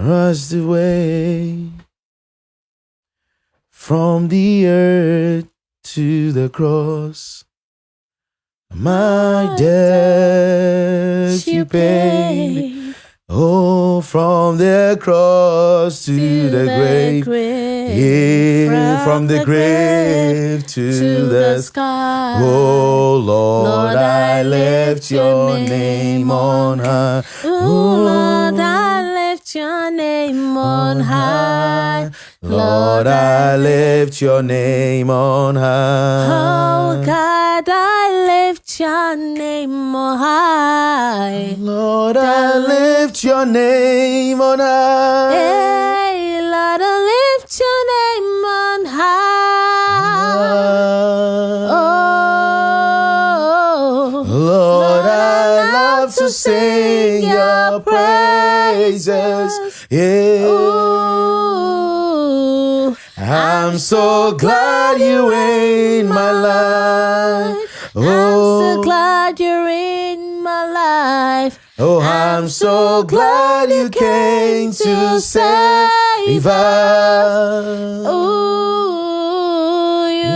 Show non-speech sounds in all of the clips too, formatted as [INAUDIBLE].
rushed away from the earth to the cross. My debt you paid. Oh, from the cross to, to the, grave. Yeah, from, the grave to, to the the sky. Oh Lord, Lord, I lift your name name on high. Oh Lord, I oh. Lift your name on high. Lord, I lift your name on high. Oh God, I lift your name on high. Lord, I lift your name on high. Hey, Lord, I lift your name on high. Oh, Lord, I love to sing your praises. Yeah. Ooh, I'm so glad you in my life. I'm so oh. glad you're in my life. Oh, I'm so glad you came to save us. Ooh,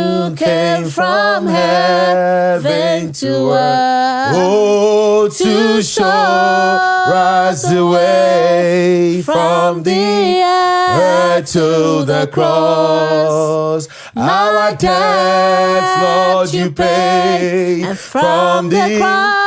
you came from heaven to earth. Oh, to show us the way from the earth to the cross. Our debts, Lord, you paid, And from the cross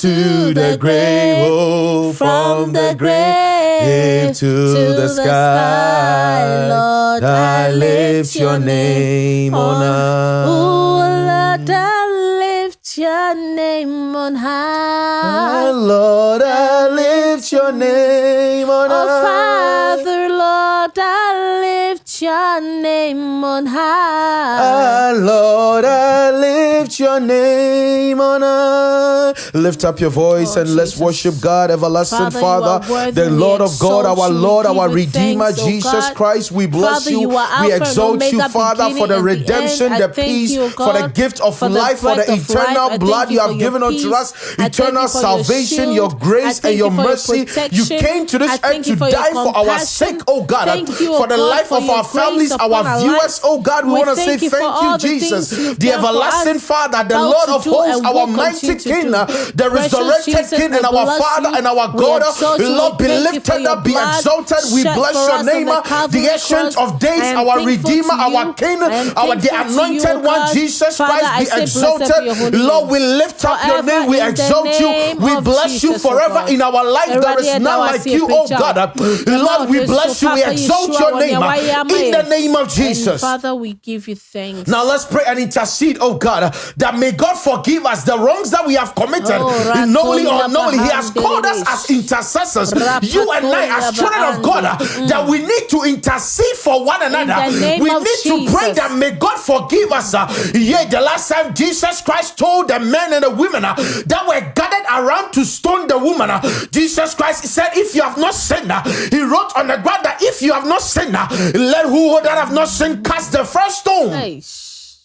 to the grave, oh, from the grave to the sky. Lord, I lift your name on high. Lord, I lift your name on high. Lord, I lift your name on Oh, high. Father, Lord, I lift your name on high. Ah, Lord, I lift your name on high. Lift up your voice Oh, and let's worship God, everlasting Father, Father, the Lord of God, our Lord, our Redeemer, thanks, oh Jesus God. Christ. We bless Father, you. you we exalt you, Father, for the redemption, the peace, you, for the gift of for life, for the of life. Eternal blood you have given unto us, eternal for your salvation, your grace, and your mercy. You came to this earth to you for your die for our sake, oh God, for oh the life of our families, our viewers, oh God. We, want to say thank you for thank you, all the Jesus, the everlasting us, Father, the Lord of hosts, our mighty King, the resurrected King, and our Father and our God. Lord, be thank you for lifted up, be exalted. We bless your name, the ancient of days, our Redeemer, our. King, our the thankful to you, anointed one, Jesus Christ, be say blessed be your exalted. Lord, we lift up your name, we exalt you, we bless you forever in our life. There Awurade, none like you, oh. God. Lord, we bless you, we exalt your name nea wayɛ ama in the name of Jesus. Father, we give you thanks. Now let's pray and intercede, oh God, that may God forgive us the wrongs that we have committed, Oh, knowingly or unknowingly. He has called us as intercessors, you and I, as children of God, uh, that we need to intercede for one another. we need to pray that may God forgive us. Uh, yeah, the last time Jesus Christ told the men and the women uh, that were gathered around to stone the woman, Jesus Christ said, If you have not sinned, he wrote on the ground that if you have not sinned, let who that have not sinned cast the first stone. Eish.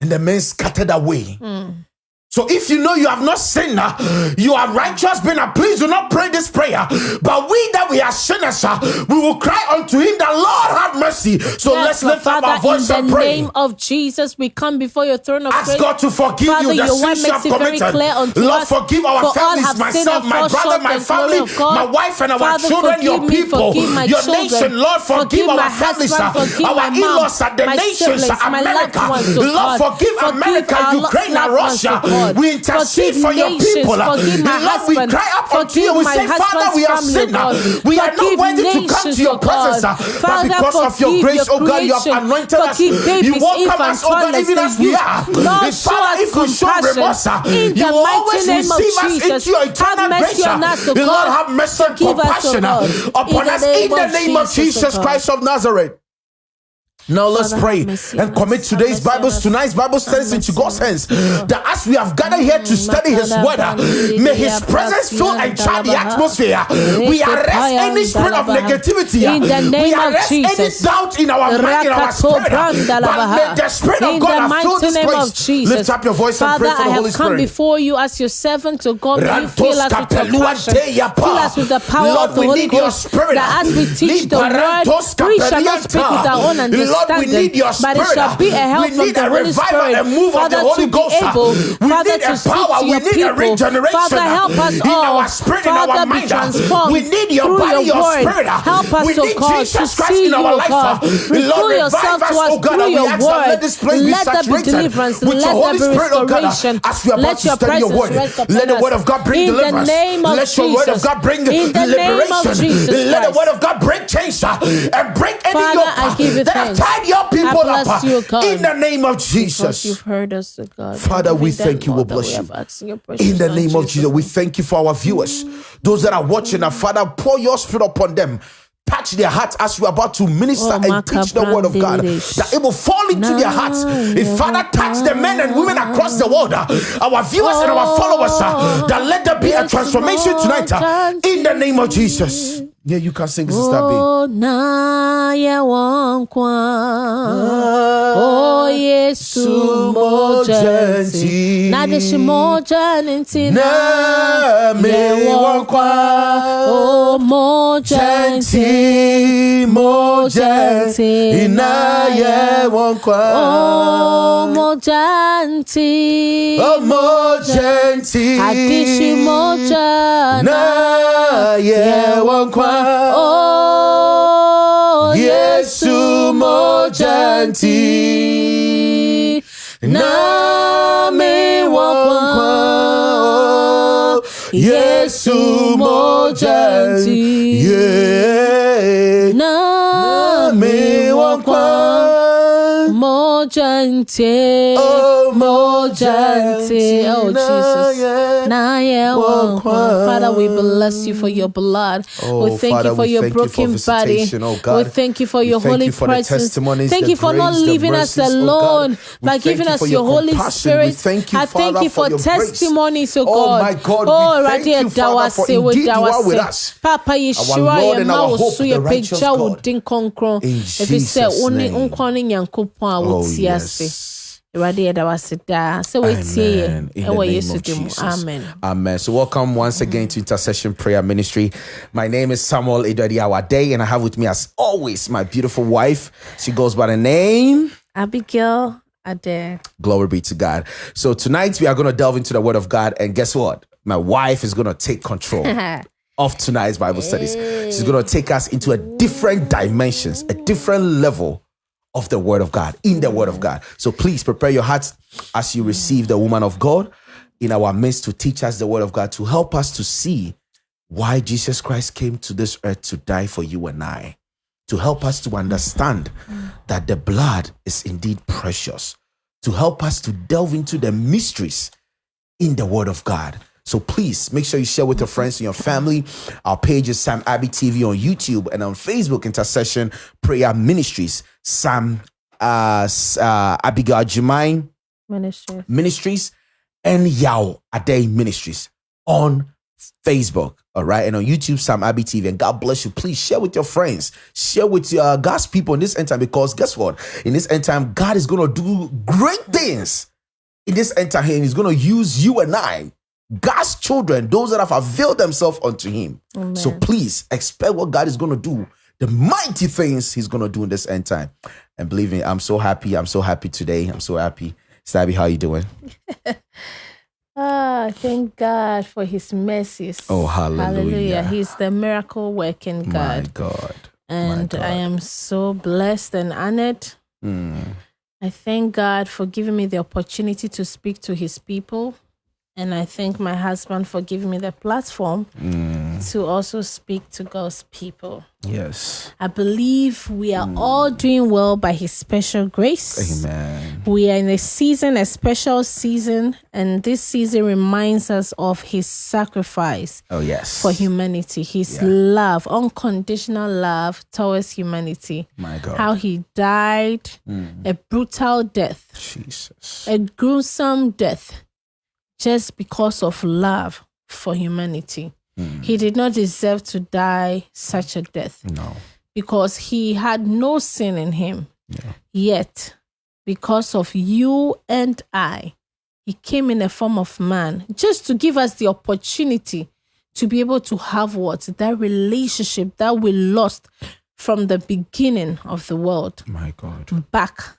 And the men scattered away. Hmm. So if you know you have not sinned, uh, you are righteous, being uh, please do not pray this prayer. But we that we are sinners, uh, we will cry unto him that Lord have mercy. So let's Yes, but lift up Father, our voice in the name of Jesus, we come before your throne of Ask grace. God to forgive Father, you the sins you have makes it very committed. Lord, us. forgive our For families, myself, my brother, my family, my wife, and our Father, children, your me, people, your children, nation. Lord, forgive, forgive our families, husband, uh, forgive our in-laws, the nations, siblings, America. oh Lord, forgive, Forgive America, Ukraine, and Russia. Oh God. we intercede Forgive for your nations, people. forgive my Lord, we husband, cry up unto you. We say, Father, we have oh sinned. uh, We are not worthy to come to your oh presence, uh, but because of your grace, oh God, you have anointed us. You welcome us, oh God, even as we are. Lord, Father, if we show remorse, uh, you will always receive us into your eternal grace. uh. us, Lord, have mercy and Forgive us, O compassion upon us in the name of Jesus, O Jesus God. Christ of Nazareth. Now let's pray and commit today's Have mercy on Bible, tonight's Bible studies into God's hands. That as we have gathered here to study His word, may His presence fill and charge the atmosphere. We arrest any spirit of negativity. In the We name of arrest any doubt in our mind, in our spirit. But may the Spirit of God have filled this name place. of Jesus. Lift up your voice and pray for the Holy come before you as your servant to God. May you fill us with your passion. Fill us with the power of the Holy Ghost. spirit. That as we teach the word, we shall not speak with our own understanding. Lord, we need your But it spirit. shall be a help we need a revival Spirit. and move Father, of the Holy Ghost. able, we Father, need a power. We need a regeneration Father, help us in all. our spirit, Father, in our mind. We need your body, your your spirit. Help us, we oh need God, Jesus to Christ in our life. God. Lord, yourself revive us, to us oh God, we ask that let this place be Let there be saturated deliverance. with your Holy Spirit, oh God, as we are about to your study your word. Let the word of God bring In the deliverance. name of Let your word of God bring In the name of liberation. Let the word of God break chains uh, and break any Father, yoke I give you that have tied your people up. you. In the name of Because you've Jesus. heard us, oh God. Father, we thank you, we bless you. in your precious In the name of Jesus, we thank you for our viewers. Those that are watching, and Father, pour your spirit upon them. Touch their hearts as we're about to minister Oh, and teach the word of God. That it will fall into their hearts. If Father, touch the men and women across the world, uh, our viewers and our followers, uh, that let there be a transformation tonight. uh, In the name of Jesus. Yeah, you can sing, Sister B. Oh, na ye wankwa. Oh, Yesu moja nti. Na deshi moja nti na Na me ye wankwa. Oh, moja nti. Moja nti ina ye wonkwa. Oh, moja nti. Oh, mo genti, Adishi moja na ye wonkwa. Oh, Yesu mo genti, na me wonkwa. Yesu mo genti, yeah. Na me wonkwa. Mojante, Oh, Mojante, oh Jesus. yeah. Na ye Wankwa. Oh, wankwa. Oh, Father, we bless you for your blood. Oh, we thank Father, you for your thank you for broken body. oh God. We thank you for your thank holy you for presence. thank you for not grace, the leaving us mercies, oh God. alone, thank giving you us your, your Holy compassion. Spirit. Thank you, I thank you for for testimonies, oh Oh, God. my God, we Oh, thank Radie you, Father, for Dawase, we indeed you are with Dawase. us. Papa Yeshua, Lord ye and ma our wo hope, so the ye righteous pagya wo God. din kronkron. In Jesus' ne name. nkwa ne a Oh, wotie ase. Awurade yɛda wo ase daa sɛ Amen. yɛ ɛwɔ yesu of mu Jesus. amen Amen. So welcome once again to Intercession Prayer Ministry. My name is Samuel Idodi Awade, and I have with me as always my beautiful wife. She goes by the name. abigail ade Glory be to God. So tonight we are going to delve into the Word of God, and guess what? My wife is going to take control [LAUGHS] of tonight's Bible studies. She's going to take us into a different dimensions, a different level of the Word of God, in the Word of God. So please prepare your hearts as you receive the woman of God in our midst to teach us the Word of God, to help us to see why Jesus Christ came to this earth to die for you and I, to help us to understand that the blood is indeed precious, to help us to delve into the mysteries in the Word of God. So please make sure you share with your friends and your family. Our page is Sam Abbey TV on YouTube and on Facebook, Intercession Prayer Ministries. Sam uh, uh, Abigail Jemine ministry Ministries and Yao Ade Ministries on Facebook. All right. And on YouTube, Sam Abbey TV. And God bless you. Please share with your friends. Share with uh, God's people in this end time because guess what? In this end time, God is going to do great things in this end time. And He's going to use you and I, God's children, those that have availed themselves unto Him. So please expect what God is going to do, the mighty things He's going to do in this end time. And believe me, I'm so happy. I'm so happy today. I'm so happy. Stabby, how you doing? [LAUGHS] ah thank god for his mercies Oh, hallelujah. Hallelujah! he's the miracle working god My God. and God. i am so blessed and honored Mm. I thank God for giving me the opportunity to speak to His people And I thank my husband for giving me the platform mm. to also speak to God's people. Yes. I believe we are mm. all doing well by His special grace. Amen. We are in a season, a special season, and this season reminds us of His sacrifice Oh, yes. for humanity, His Yeah. love, unconditional love towards humanity. My God. How He died mm. a brutal death, Jesus. a gruesome death, just because of love for humanity. Hmm. He did not deserve to die such a death No. because he had no sin in him. Yeah. Yet, because of you and I, he came in a form of man just to give us the opportunity to be able to have what? That relationship that we lost from the beginning of the world My God. back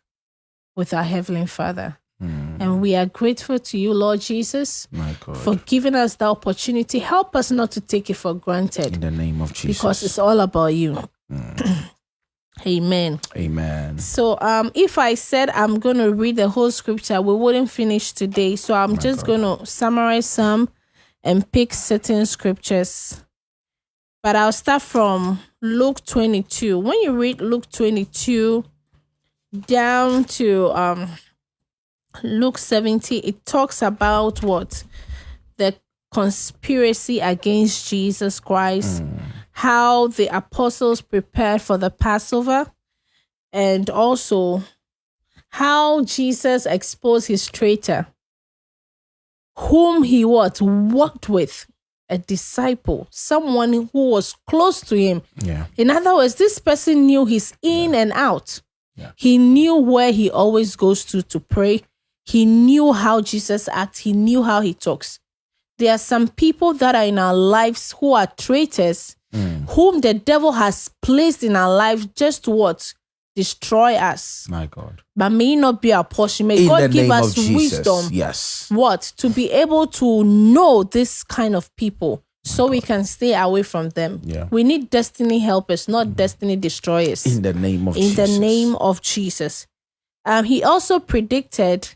with our Heavenly Father. And we are grateful to you, Lord Jesus, My God. for giving us the opportunity. Help us not to take it for granted In the name of Jesus. because it's all about you. [CLEARS THROAT] Amen. Amen. So um if I said I'm going to read the whole scripture, we wouldn't finish today. So I'm just going to summarize some and pick certain scriptures. But I'll start from Luke 22. When you read Luke 22 down to um Luke 70, it talks about what the conspiracy against Jesus Christ, hmm. how the apostles prepared for the Passover, and also how Jesus exposed his traitor, whom he what worked with, a disciple, someone who was close to him. Yeah. In other words, this person knew his in and out. Yeah. He knew where he always goes to to pray. He knew how Jesus acts. He knew how he talks. There are some people that are in our lives who are traitors, whom the devil has placed in our lives just to what? Destroy us. My God. But may not be our portion. May In God give us wisdom Yes. what to be able to know this kind of people so we can stay away from them Yeah. we need destiny helpers not destiny destroyers In the name of in Jesus. the name of jesus um, he also predicted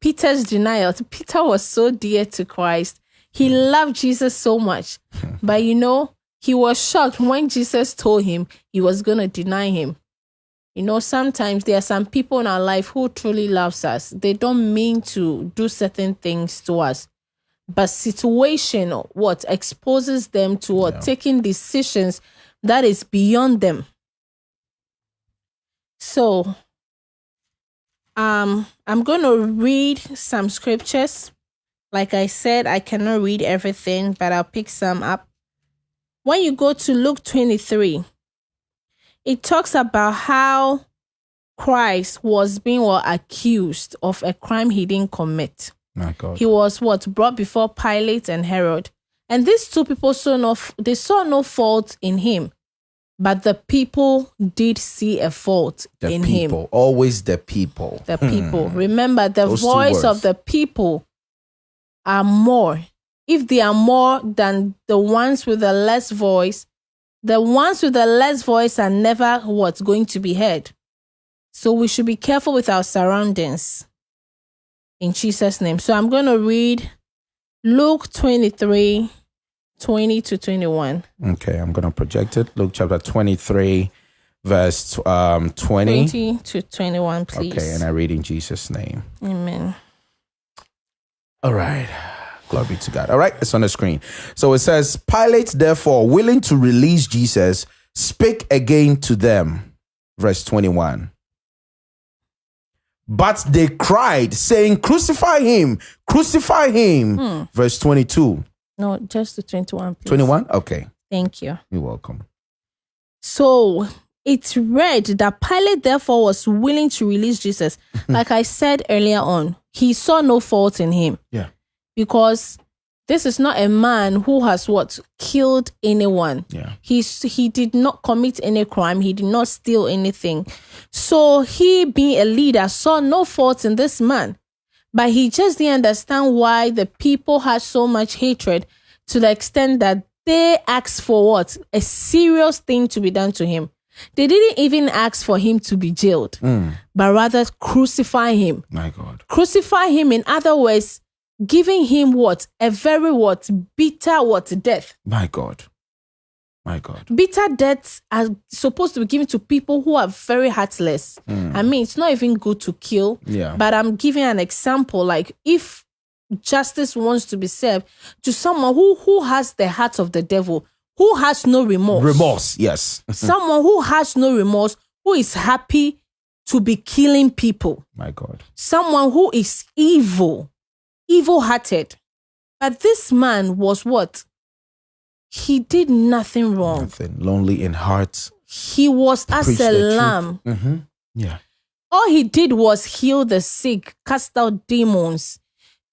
peter's denial. Peter was so dear to christ. He hmm. loved jesus so much. Hmm. But you know he was shocked when jesus told him he was going to deny him. You know, sometimes there are some people in our life who truly loves us. They don't mean to do certain things to us. But situation what exposes them to what? Taking decisions that is beyond them. So um I'm going to read some scriptures. Like I said, I cannot read everything, but I'll pick some up. When you go to Luke 23, it talks about how Christ was being well, accused of a crime he didn't commit. My God. He was what brought before Pilate and Herod, and these two people saw no they saw no fault in him, but the people did see a fault the in him. Always the people. The people. Hmm. Remember, the Those voice of the people are more. If they are more than the ones with the less voice, the ones with the less voice are never what's going to be heard. So we should be careful with our surroundings. In Jesus' name. So I'm going to read Luke 23 20 to 21. Okay, I'm going to project it. Luke chapter 23, verse um, 20. 20 to 21, please. Okay, and I read in Jesus' name. Amen. All right. Glory to God. All right, it's on the screen. So it says, Pilate, therefore, willing to release Jesus, spake again to them. Verse 21. But they cried, saying, Crucify him, crucify him. Verse 22. No, just to 21, please. 21? Okay, Thank you. you're welcome. So it's read that Pilate therefore was willing to release Jesus. [LAUGHS] like I said earlier on, he saw no fault in him Yeah. because this is not a man who has what killed anyone. Yeah. He's he did not commit any crime. He did not steal anything. So he, being a leader, saw no fault in this man. But he just didn't understand why the people had so much hatred to the extent that they asked for what? A serious thing to be done to him. They didn't even ask for him to be jailed, hmm. but rather crucify him. My God. Crucify him, in other words, giving him what a very what bitter what death. My God. My God. Bitter deaths are supposed to be given to people who are very heartless. Hmm. I mean, it's not even good to kill. Yeah. But I'm giving an example. Like if justice wants to be served to someone who who has the heart of the devil, who has no remorse, Remorse. Yes. [LAUGHS] someone who has no remorse, who is happy to be killing people, My God. someone who is evil, evil hearted. But this man was what? He did nothing wrong. Nothing. Lonely in heart. He was as a lamb. Mm-hmm. Yeah. All he did was heal the sick, cast out demons,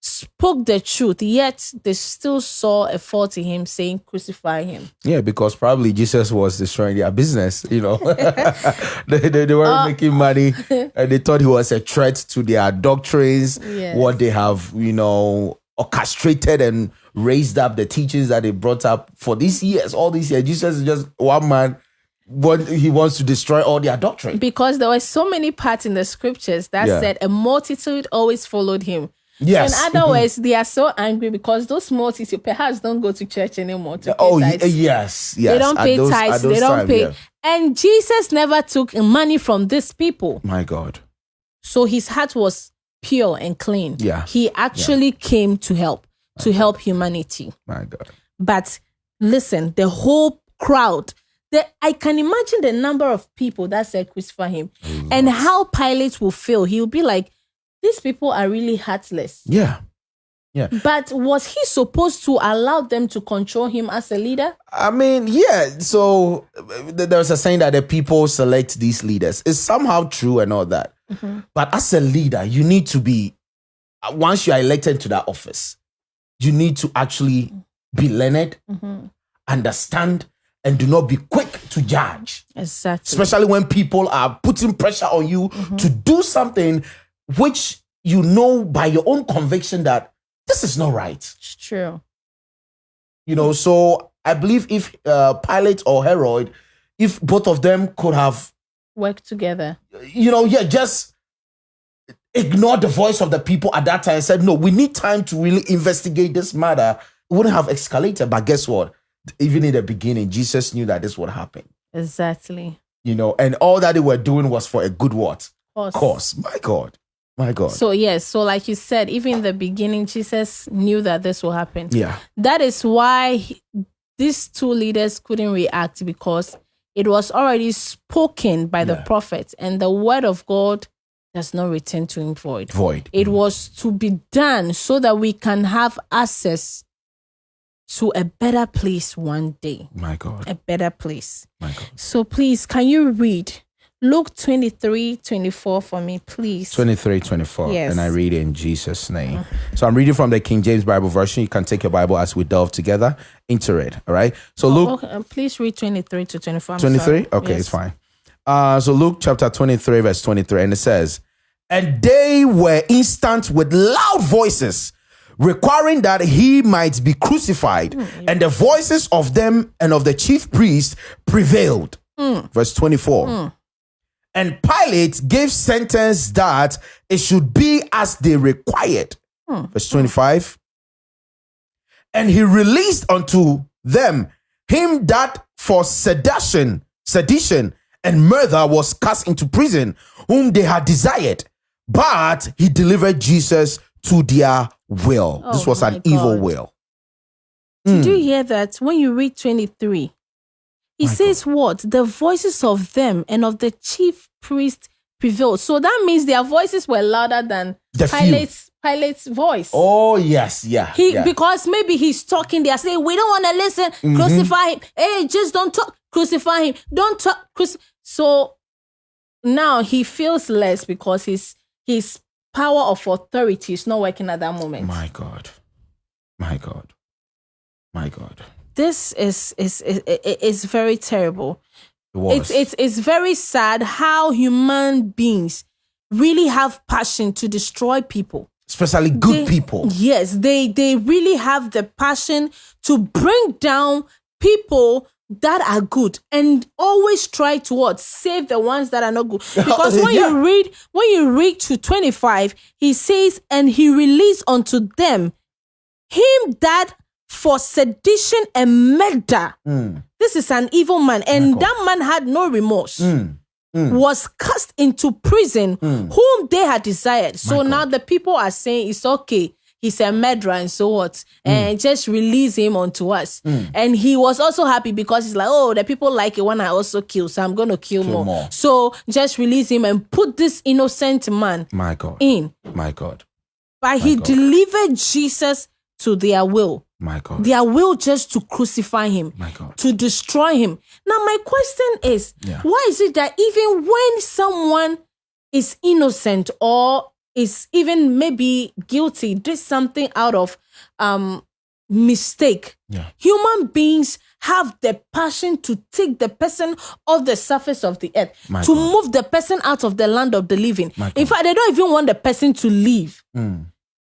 spoke the truth, yet they still saw a fault in him, saying, Crucify him. Yeah, because probably Jesus was destroying their business, you know. [LAUGHS] they, they, they weren't Uh, making money [LAUGHS] and they thought he was a threat to their doctrines, Yes. what they have, you know, orchestrated and raised up the teachings that they brought up for these years, all these years. Jesus is just one man. What he wants to destroy all their doctrine. Because there were so many parts in the scriptures that Yeah. said a multitude always followed him. Yes. In other mm-hmm. words, they are so angry because those multitudes perhaps don't go to church anymore. To oh, pay Oh tithes. yes, yes. They don't pay those- tithes. They don't time, pay. yeah. And Jesus never took money from these people. My God. So his heart was pure and clean. Yeah. He actually came to help, to help humanity. My God. But listen, the whole crowd, the, I can imagine the number of people that said crucify him and how Pilate will feel. He'll be like, these people are really heartless. Yeah. Yeah. But was he supposed to allow them to control him as a leader? I mean, yeah. So uh, there's a saying that the people select these leaders. It's somehow true and all that. But as a leader, you need to be, uh, once you are elected to that office, you need to actually be learned, understand, and do not be quick to judge. Exactly. Especially when people are putting pressure on you to do something which you know by your own conviction that this is not right. It's true. You know, so I believe if uh, Pilate or Herod, if both of them could have, worked together. you know, yeah, just ignored the voice of the people at that time and said, no, we need time to really investigate this matter, it wouldn't have escalated. But guess what? Even in the beginning, Jesus knew that this would happen. Exactly. You know, and all that they were doing was for a good what? Course. Cause. My God. My God. So yes, so like you said, even in the beginning, Jesus knew that this will happen. yeah. That is why he- these two leaders couldn't react because it was already spoken by the Yeah. prophet, and the word of God does not return to him void. Void. It was to be done so that we can have access to a better place one day. My God. A better place. My God. So please, can you read Luke 23 24 for me, please? 23, 24. Yes. And I read it in Jesus' name. So I'm reading from the King James Bible version. You can take your Bible as we delve together into it. All right. So Luke Okay, uh, please read 23 to 24. I'm 23. sorry. Okay, Yes. it's fine. Uh, so Luke chapter 23, verse 23, and it says, And they were instant with loud voices, requiring that he might be crucified. Hmm. And the voices of them and of the chief priests prevailed. Hmm. Verse 24. Hmm. And Pilate gave sentence that it should be as they required. Verse 25. And he released unto them him that for sedition, sedition and murder was cast into prison, whom they had desired. But he delivered Jesus to their will. this Oh was an my evil God. will. Did you hear that? When you read 23, he says what? The voices of them and of the chief priest prevailed. So that means their voices were louder than The. Pilate's, Pilate's voice. Oh, yes, yeah. He yeah. Mm-hmm. because maybe he's talking. They are saying, "We don't want to listen. Crucify him. Hey, just don't talk. Crucify him. Don't talk." Cruci-. So now he feels less because his his power of authority is not working at that moment. My God. My God. My God. This is is is, is, very terrible. It. It's it's it's very sad how human beings really have passion to destroy people. Especially good They- people. Yes, they they really have the passion to bring down people that are good and always try to what save the ones that are not good. [LAUGHS] Because when Yeah. you read when you read to 25, he says, and he released unto them him that for sedition and murder. This is an evil man, and that man had no remorse. Was cast into prison, whom they had desired. So now the people are saying it's okay. He's a murderer, and so what? Hmm. And just release him onto us. Hmm. And he was also happy because he's like, oh, the people like it when I also kill, so I'm gonna kill, more. more. So just release him and put this innocent man My God. in. My God. But he God. delivered Jesus to their will My God. their will just to crucify him, My God. to destroy him. Now, my question is Yeah. why is it that even when someone is innocent or is even maybe guilty, did something out of um mistake, Yeah. human beings have the passion to take the person off the surface of the earth, My to God. move the person out of the land of the living. My In God. fact, they don't even want the person to leave Mm.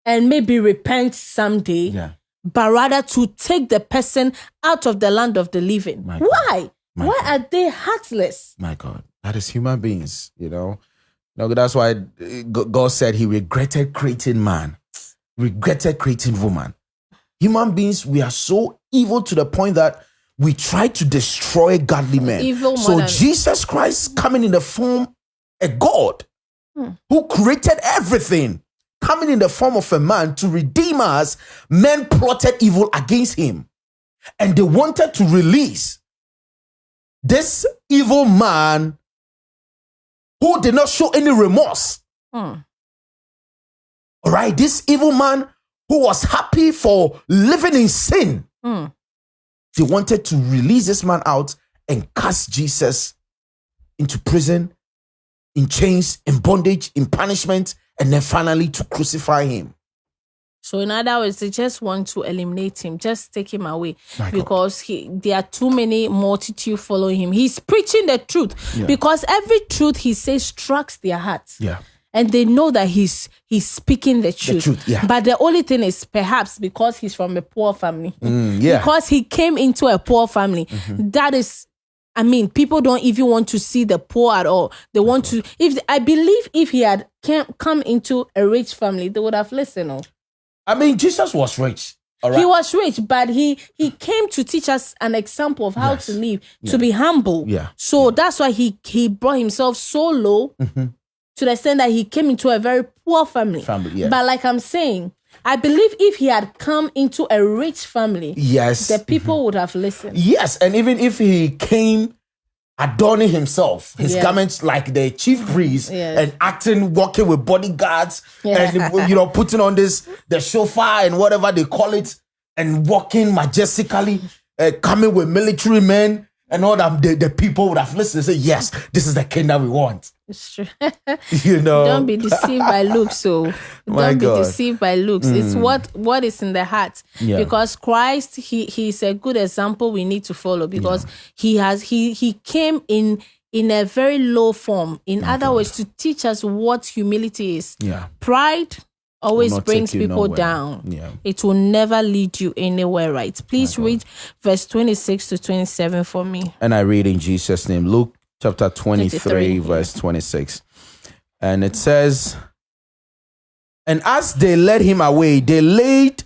and maybe repent someday Yeah. but rather to take the person out of the land of the living. My Why? Why are they heartless? My God, that is human beings, you know. No, that's why uh, God said He regretted creating man, regretted creating woman. Human beings, we are so evil to the point that we try to destroy godly men. Evil so than- Jesus Christ coming in the form a God who created everything, coming in the form of a man to redeem us, men plotted evil against him, and they wanted to release this evil man who did not show any remorse. Hmm. All right, this evil man who was happy for living in sin. Hmm. They wanted to release this man out and cast Jesus into prison, in chains, in bondage, in punishment, and then finally to crucify him. So in other words, they just want to eliminate him, just take him away My God. because he there are too many multitude following him. He's preaching the truth because every truth he says strikes their hearts. Yeah. And they know that he's he's speaking the truth. truth, yeah. But the only thing is perhaps because he's from a poor family. Mm, yeah. because he came into a poor family. Mm-hmm. That is, I mean, people don't even want to see the poor at all. They want to. If I believe, if he had came, come into a rich family, they would have listened. Oh. I mean, Jesus was rich. All right. He was rich, but he he came to teach us an example of how Yes. to live, to be humble. Yeah. So that's why he he brought himself so low mm-hmm. to the extent that he came into a very poor family. Family, yeah. But like I'm saying, I believe if he had come into a rich family, yes. the people mm-hmm. would have listened. Yes, and even if he came adorning himself, his Yeah. garments like the chief priest, and acting, walking with bodyguards, Yeah. and you know, putting on this the shofar and whatever they call it, and walking majestically, uh, coming with military men and all that, the, the people would have listened and say, "Yes, this is the king that we want." It's true. [LAUGHS] [LAUGHS] You know, Don't be deceived by looks. [LAUGHS] So My don't be God. Mm. deceived by looks. It's what what is in the heart. Yeah. Because Christ, he he's a good example we need to follow because he has he he came in in a very low form. In other words, to teach us what humility is. Yeah. Pride always brings people nowhere. down. Yeah. It will never lead you anywhere right. Please read verse 26 to 27 for me. And I read in Jesus' name, Luke chapter 23, 23, verse 26. And it says, And as they led him away, they laid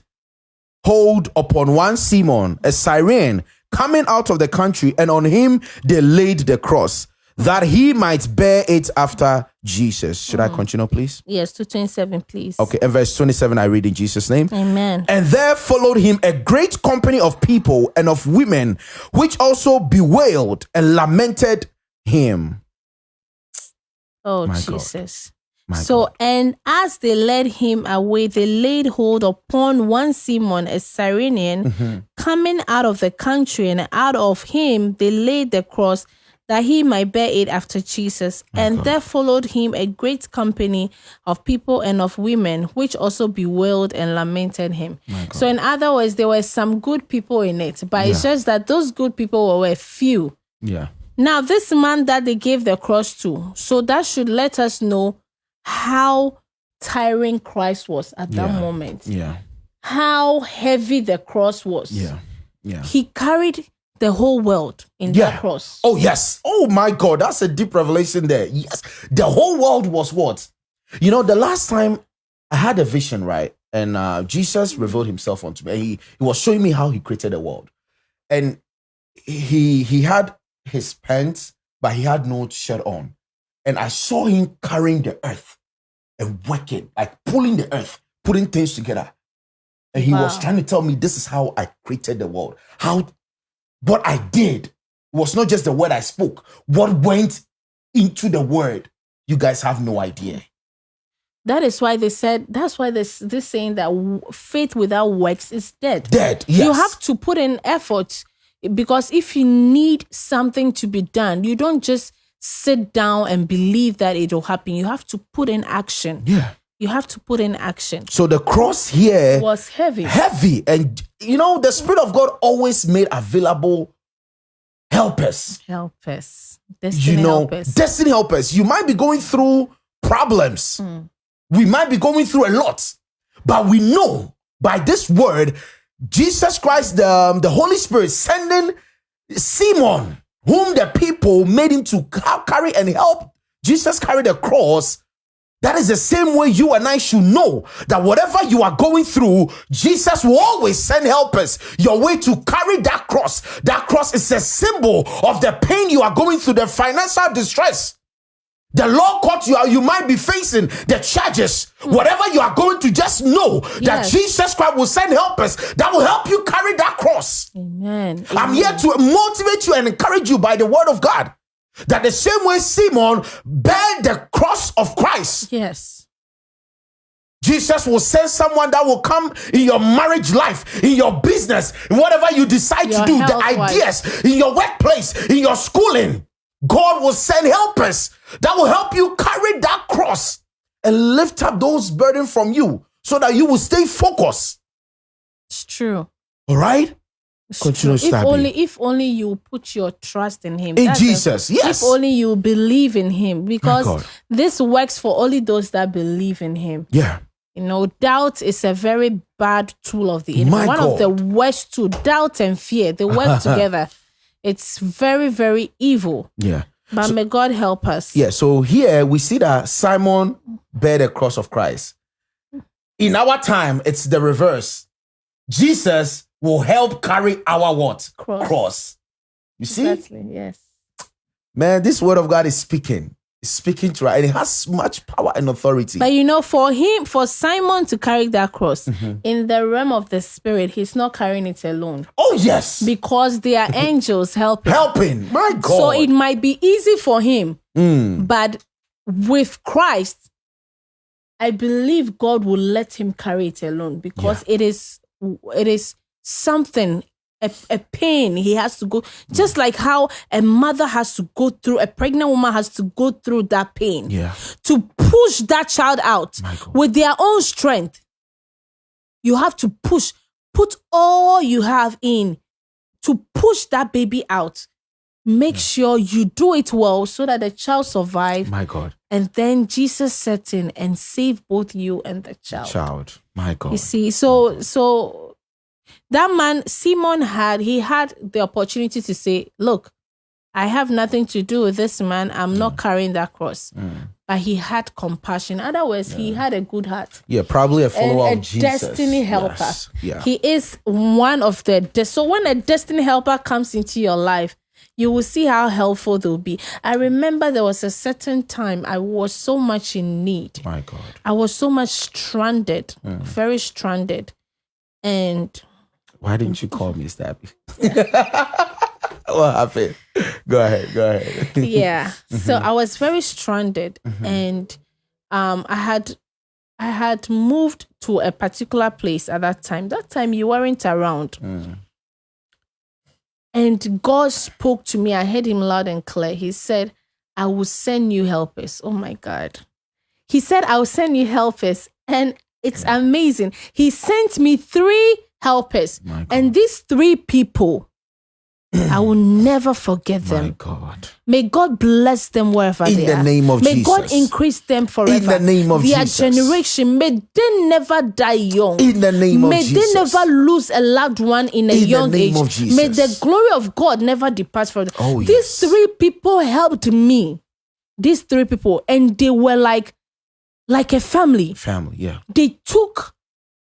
hold upon one Simon, a Syrian, coming out of the country, and on him they laid the cross, that he might bear it after Jesus. Should I continue, please? Yes, to 27, please. Okay, and verse 27, I read in Jesus' name. Amen. And there followed him a great company of people and of women, which also bewailed and lamented him. Oh, My God. Jesus. My so, God. and as they led him away, they laid hold upon one Simon, a Cyrenian, Mm-hmm. coming out of the country, and out of him they laid the cross that he might bear it after Jesus. and there followed him a great company of people and of women, which also bewailed and lamented him. So, in other words, there were some good people in it, but it's just that those good people were few. Yeah. Now, this man that they gave the cross to, so that should let us know how tiring Christ was at that Yeah. moment, Yeah. how heavy the cross was. Yeah. Yeah. He carried the whole world in Yeah. that cross. Oh, yes. Oh, my God. That's a deep revelation there. Yes. The whole world was what? You know, the last time I had a vision, right? and uh, Jesus revealed himself unto me. He, he was showing me how he created the world. And he he had his pants, but he had no shirt on. And I saw him carrying the earth and working, like pulling the earth, putting things together. And he was trying to tell me this is how I created the world. How what I did was not just the word I spoke, what went into the word. You guys have no idea. That is why they said. That's why this this saying that faith without works is dead. Dead. Yes. You have to put in effort because if you need something to be done, you don't just sit down and believe that it will happen. You have to put in action. Yeah. You have to put in action. So the cross here was heavy. heavy and you know the spirit of god always made available helpers Help us. Destiny you know help us. destiny helpers you might be going through problems we might be going through a lot but we know by this word jesus christ the, um, the holy spirit sending simon whom the people made him to carry and help jesus carry the cross that is the same way you and I should know that whatever you are going through, Jesus will always send helpers your way to carry that cross. That cross is a symbol of the pain you are going through, the financial distress. The law court you are, you might be facing, the charges, hmm. whatever you are going to just know that Jesus Christ will send helpers that will help you carry that cross. Amen. I'm Amen. here to motivate you and encourage you by the word of God. That the same way Simon bear the cross of Christ, Yes. Jesus will send someone that will come in your marriage life, in your business, in whatever you decide Your to do, the ideas, in your workplace, in your schooling. God will send helpers that will help you carry that cross and lift up those burdens from you so that you will stay focused. It's true. All right? Continue. If only if only you put your trust in him. In That's Jesus, yes. If only you believe in him. Because this works for only those that believe in him. Yeah. You know, doubt is a very bad tool of the enemy. My One of the worst two, doubt and fear, they work [LAUGHS] together. It's very, very evil. Yeah. But may God help us. Yeah, so here we see that Simon bear the cross of Christ. In our time, it's the reverse. Jesus will help carry our what? Cross. You see? Exactly. Yes. Man, this word of God is speaking. It's speaking to us, and it has much power and authority. But you know, for him, for Simon to carry that cross Mm-hmm. in the realm of the spirit, he's not carrying it alone oh, yes. because there are angels helping. Helping. My God. So it might be easy for him, Mm. but with Christ, I believe God will let him carry it alone because it is it is something a, a pain he has to go just like how a mother has to go through a pregnant woman has to go through that pain Yeah. to push that child out with their own strength you have to push put all you have in to push that baby out make sure you do it well so that the child survive My God. and then jesus set in and save both you and the child Child. My God. you see so so that man simon had he had the opportunity to say look i have nothing to do with this man i'm not Mm. carrying that cross but he had compassion Otherwise, other words he had a good heart yeah, probably a and follower a of Jesus. destiny helper Yes. Yeah. he is one of the de- so when a destiny helper comes into your life you will see how helpful they'll be i remember there was a certain time i was so much in need My God. I was so much stranded, Mm. very stranded. And Why didn't you call me Stabby? [LAUGHS] what happened? Go ahead. Go ahead. yeah, [LAUGHS] so Mm-hmm. I was very stranded and um I had I had moved to a particular place at that time. That time you weren't around. Mm. And God spoke to me. I heard him loud and clear. He said, I will send you helpers. Oh my God. He said, I will send you helpers. And it's amazing. He sent me three helpers. My God. And these three people, [CLEARS THROAT] I will never forget My them. God. May God bless them wherever In they the are. name of May God increase them forever. In the name of Their Jesus. generation, may they never die young. In the name of Jesus. May they never lose a loved one in a In the young name age. of Jesus. May the glory of God never depart from them. Oh, These yes. three people helped me. These three people, and they were like, like a family. Family. Yeah. They took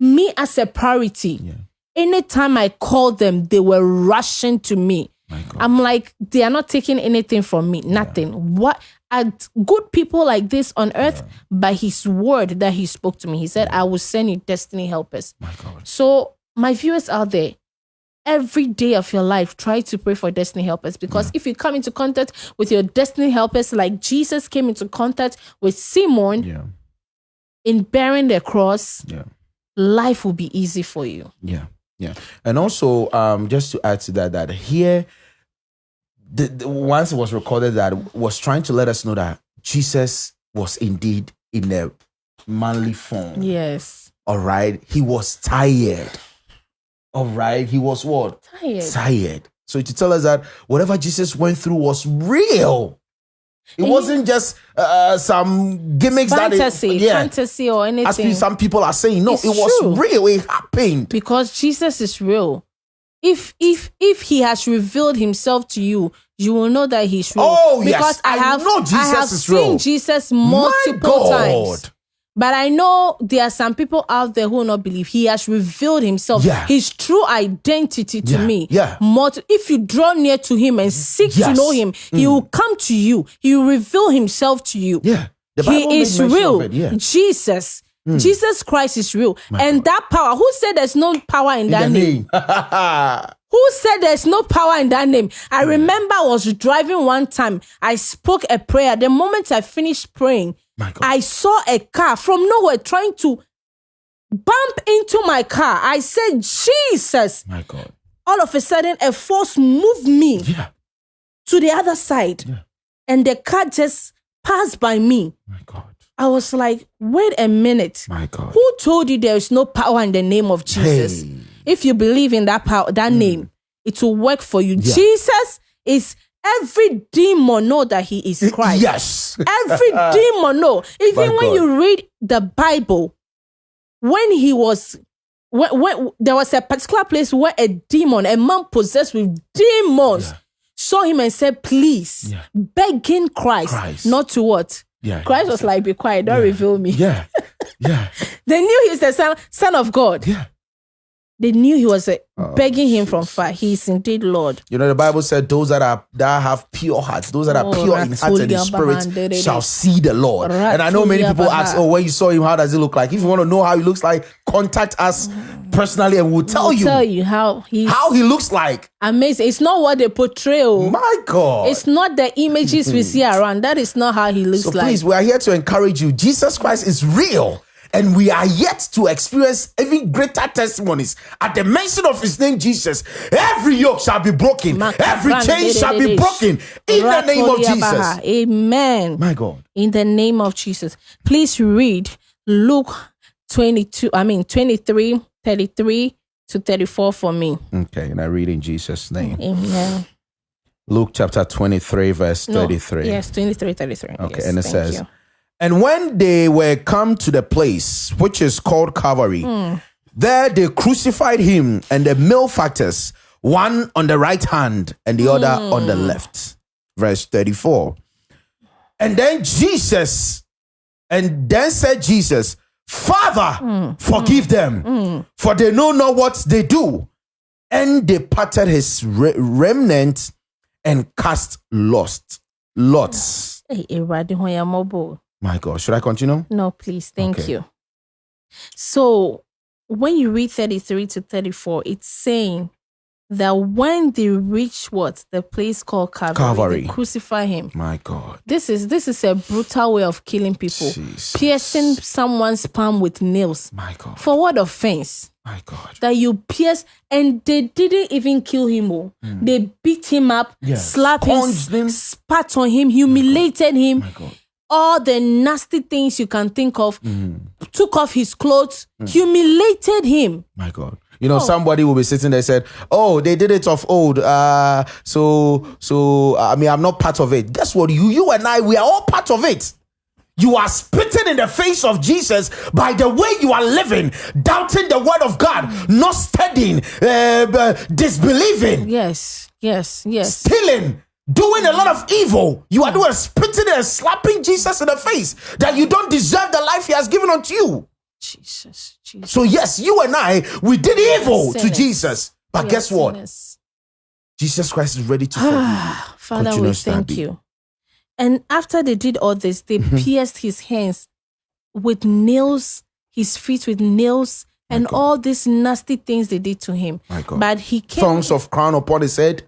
me as a priority. Yeah. Anytime I called them, they were rushing to me. I'm like, they are not taking anything from me. Nothing. What are good people like this on earth by his word that he spoke to me? He said, I will send you destiny helpers. My God. So, my viewers out there, every day of your life, try to pray for destiny helpers because if you come into contact with your destiny helpers, like Jesus came into contact with Simon Yeah. in bearing the cross, Yeah. Life will be easy for you. Yeah, yeah, and also um, just to add to that, that here, the, the once it was recorded that was trying to let us know that Jesus was indeed in a manly form. Yes. All right, he was tired. All right, he was what Tired. tired. So to tell us that whatever Jesus went through was real. It And wasn't just uh, some gimmicks Fantasy, that it, yeah, fantasy or anything. as some people are saying. No, It's it was true. real. It happened. because Jesus is real. If if if he has revealed himself to you, you will know that he's real. Oh, yes. because I I have know Jesus I have is seen real. Jesus My multiple God. times. But I know there are some people out there who not believe. He has revealed himself, Yeah. his true identity to Yeah, me. yeah. Multi- if you draw near to him and seek to Yes. Mm. know him, he will come to you. He will reveal himself to you. Yeah. He is real. Yeah. Jesus. Jesus Christ is real. and that power, who said there's no power in, that name? name. [LAUGHS] Who said there's no power in that name? I remember I was driving one time. I spoke a prayer. The moment I finished praying, My God. I saw a car from nowhere trying to bump into my car. I said, Jesus. My God. All of a sudden, a force moved me Yeah. to the other side. Yeah. And the car just passed by me. My God. I was like, wait a minute. My God. Who told you there is no power in the name of Jesus? Hey. If you believe in that power, that hmm. name, it will work for you. Yeah. Jesus is every demon know that he is Christ. Yes. Every [LAUGHS] demon know. Even My when God. you read the Bible, when he was when, when there was a particular place where a demon, a man possessed with demons, Yeah. saw him and said, Please, Yeah. begging Christ, Christ. not to what? Yeah. Christ was like, Be quiet, don't reveal me. Yeah. Yeah. [LAUGHS] They knew he's the son, son of God. Yeah. They knew he was uh, Oh, begging him from far. He is indeed Lord. You know, the Bible said those that are that have pure hearts, those that are Oh, pure in heart and in spirit shall see the Lord. And I know many people ask, Oh, when you saw him, how does it look like? If you want to know how he looks like, contact us personally and we'll tell I'll you tell you how he's how he looks like. amazing. It's not what they portray. oh. My God. It's not the images we [LAUGHS] see around. That is not how he looks So like. please, we are here to encourage you. Jesus Christ is real. And we are yet to experience even greater testimonies. At the mention of his name, Jesus, every yoke shall be broken, every chain shall be broken in the name of Jesus. Amen. My God. In the name of Jesus. Please read Luke 22, I mean 23, 33 to 34 for me. Okay, and I read in Jesus' name. Amen. Luke chapter 23, verse No, 33. Yes, 23, 33. Okay, Yes, and it says, you. And when they were come to the place which is called Calvary, Hmm. there they crucified him and the malefactors, one on the right hand and the other on the Hmm. left. Verse 34. And then Jesus, and then said Jesus, Father, Hmm. forgive them, for they know not what they do. And they parted his re- remnant and cast lost lots. Hey, Awurade, ho yɛ mmɔbɔ. My God, should I continue? No, please. Thank Okay. you. So when you read 33 to 34, it's saying that when they reach what? The place called Calvary, Calvary. they crucify him. My God. This is this is a brutal way of killing people. Jesus. Piercing someone's palm with nails. My God. For what offense? My God. That you pierce and they didn't even kill him. oh. Mm. They beat him up. Yeah. slapped him, him. spat on him, humiliated him My God. All the nasty things you can think of, Mm. took off his clothes, humiliated him. My God. You know, somebody will be sitting there said, "Oh, they did it of old." Uh, so, so I mean, I'm not part of it. Guess what? You, you and I, we are all part of it. You are spitting in the face of Jesus by the way you are living, doubting the word of God, not studying, uh, uh, disbelieving, Yes, yes, yes. stealing, doing a lot of evil. You are doing spitting and slapping Jesus in the face that you don't deserve the life He has given unto you. Jesus, Jesus. So, yes, you and I, we did evil to Jesus. But We guess what? sinners. Jesus Christ is ready to forgive you. Ah, Father, we thank you. And after they did all this, they Mm-hmm. pierced his hands with nails, his feet with nails, and all these nasty things they did to him. My God. But he came Thorns of crown upon his head.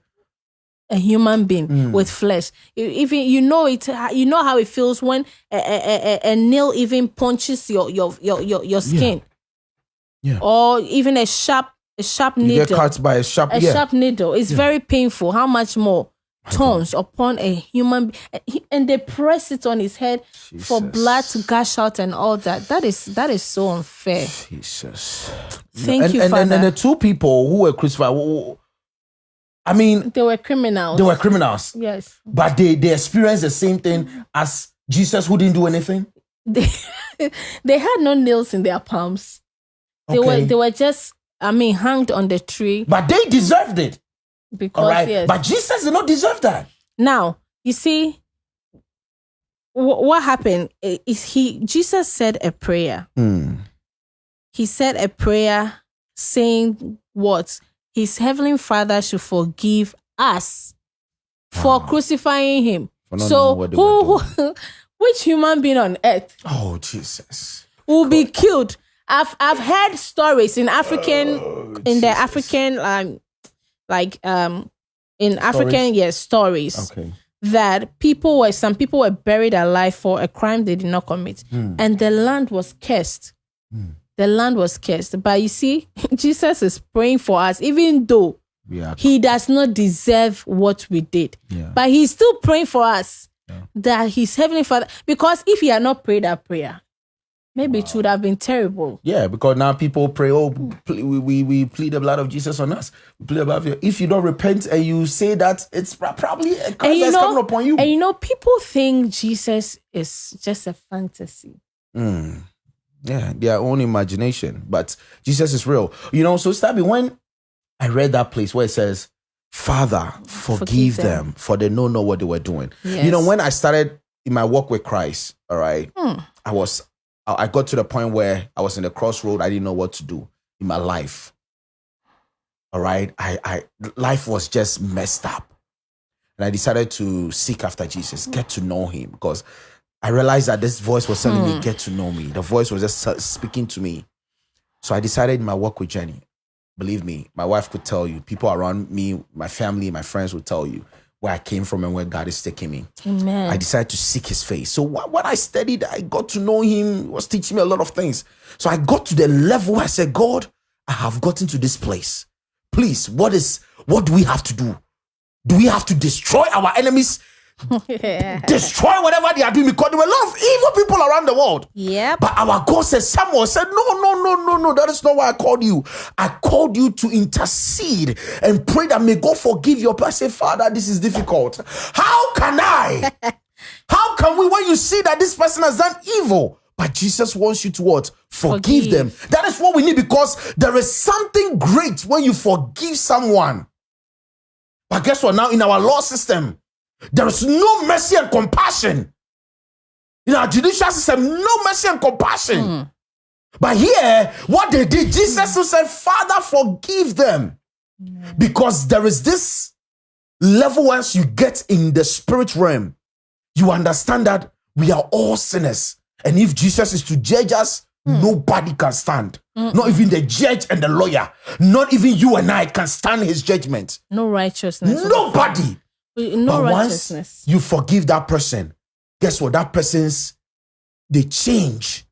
A human being Mm. with flesh. Even you know it, you know how it feels when a, a, a, a nail even punches your your your your, your skin, Yeah. or even a sharp a sharp You needle. get cut by a sharp. a yeah. sharp needle. It's very painful. How much more thorns upon a human and they press it on his head for blood to gush out and all that. That is that is so unfair. Jesus. Thank and, you, and, Father. and, and the two people who were crucified, who- I mean, they were criminals. they were criminals, yes. but they, they experienced the same thing as Jesus, who didn't do anything. They [LAUGHS] they had no nails in their palms. They were Okay. they were just I mean hanged on the tree But they deserved it. because All right. yes. But Jesus did not deserve that. Now, you see, wh- what happened is he Jesus said a prayer. Hmm. He said a prayer saying what his heavenly Father should forgive us for crucifying him. For So knowing what they who, who [LAUGHS] which human being on earth Oh, Jesus. will be killed? I've I've heard stories in African Oh, in the African um like um in African yes stories Okay. that people were some people were buried alive for a crime they did not commit Hmm. and the land was cursed the land was cursed but you see [LAUGHS] jesus is praying for us even though Yeah. he does not deserve what we did Yeah. but he's still praying for us that his heavenly father because if he had not prayed that prayer maybe it would have been terrible Yeah, because now people pray, oh, we, we, we plead the blood of Jesus on us. We plead the blood of you. If you don't repent and you say that, it's probably a curse you that's know coming upon you. and you know people think jesus is just a fantasy Mm. Yeah, their own imagination. But Jesus is real. You know, so Stabby, when I read that place where it says, Father, forgive, Forgive them. them. for they know not what they were doing. yes. You know, when I started in my walk with Christ, all right, Hmm. I was I got to the point where I was in the crossroad. I didn't know what to do in my life. All right. I I life was just messed up. And I decided to seek after Jesus, get to know him because I realized that this voice was telling me, hmm. get to know me. The voice was just speaking to me. So I decided in my work with Jenny, believe me, my wife could tell you, people around me, my family, my friends would tell you where I came from and where God is taking me. amen I decided to seek his face. So wh- when I studied, I got to know him. He was teaching me a lot of things. So I got to the level where I said, God, I have gotten to this place. Please, what is what do we have to do? Do we have to destroy our enemies? Destroy whatever they are doing because there were a lot of evil people around the world. Yeah. But our God said, Samuel said, No, no, no, no, no. That is not why I called you. I called you to intercede and pray that may God forgive your say, Father, this is difficult. How can I? [LAUGHS] How can we, when you see that this person has done evil? But Jesus wants you to what? Forgive, Forgive. them. That is what we need because there is something great when you forgive someone. But guess what? Now, in our law system, there is no mercy and compassion. In our judicial system, no mercy and compassion. Hmm. But here, what they did, Jesus who said, Father, forgive them. Hmm. Because there is this level once you get in the spirit realm, you understand that we are all sinners. And if Jesus is to judge us, nobody can stand. Not even the judge and the lawyer. Not even you and I can stand his judgment. no righteousness Nobody. No but once you forgive that person, guess what? That person's they change.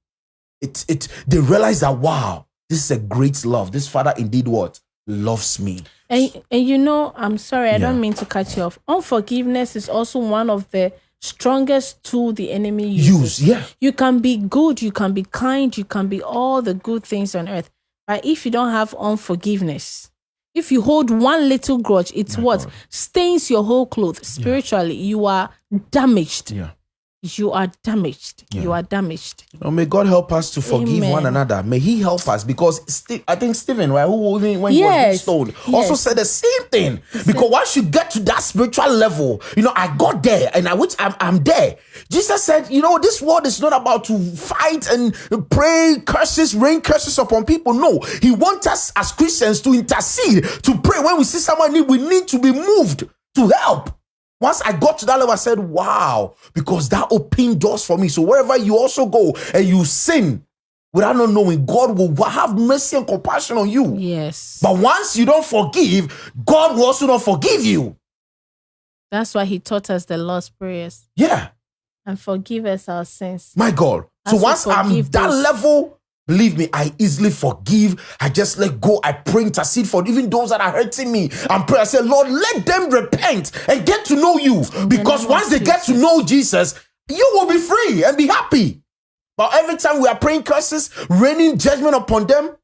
It it they realize that wow, this is a great love. This father indeed what loves me. And and you know, I'm sorry, I Yeah. don't mean to cut you off. Unforgiveness is also one of the strongest tool the enemy uses. Use yeah. You can be good, you can be kind, you can be all the good things on earth. But if you don't have unforgiveness, if you hold one little grudge, it's what stains your whole clothes. Spiritually, you are damaged. Yeah. You are damaged. You are damaged. Oh, may God help us to forgive Amen. one another. May He help us because Ste- I think Stephen, right, who when he was Yes. stoned, also said the same thing. Because once you get to that spiritual level, you know, I got there and I which I'm, I'm there. Jesus said, you know, this world is not about to fight and pray curses, rain curses upon people. No, He wants us as Christians to intercede, to pray. When we see someone need, we need to be moved to help. Once I got to that level, I said, wow, because that opened doors for me. So wherever you also go and you sin without not knowing, God will have mercy and compassion on you. Yes. But once you don't forgive, God will also not forgive you. That's why he taught us the Lord's prayers Yeah, and forgive us our sins. my God. So As we once I'm forgive that level, believe me, I easily forgive. I just let go. I pray, intercede for even those that are hurting me. And pray. I say, Lord, let them repent and get to know you. Because once they get to know Jesus, you will be free and be happy. But every time we are praying curses, raining judgment upon them,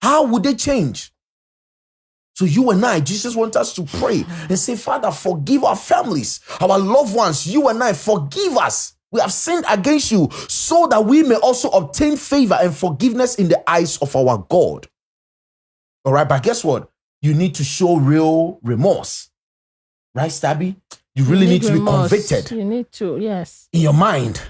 how would they change? So you and I, Jesus wants us to pray and say, Father, forgive our families, our loved ones. You and I, forgive us. We have sinned against you so that we may also obtain favor and forgiveness in the eyes of our God. All right, but guess what? You need to show real remorse. Right, Stabby? You really need, to remorse. be convicted You need to, yes. in your mind.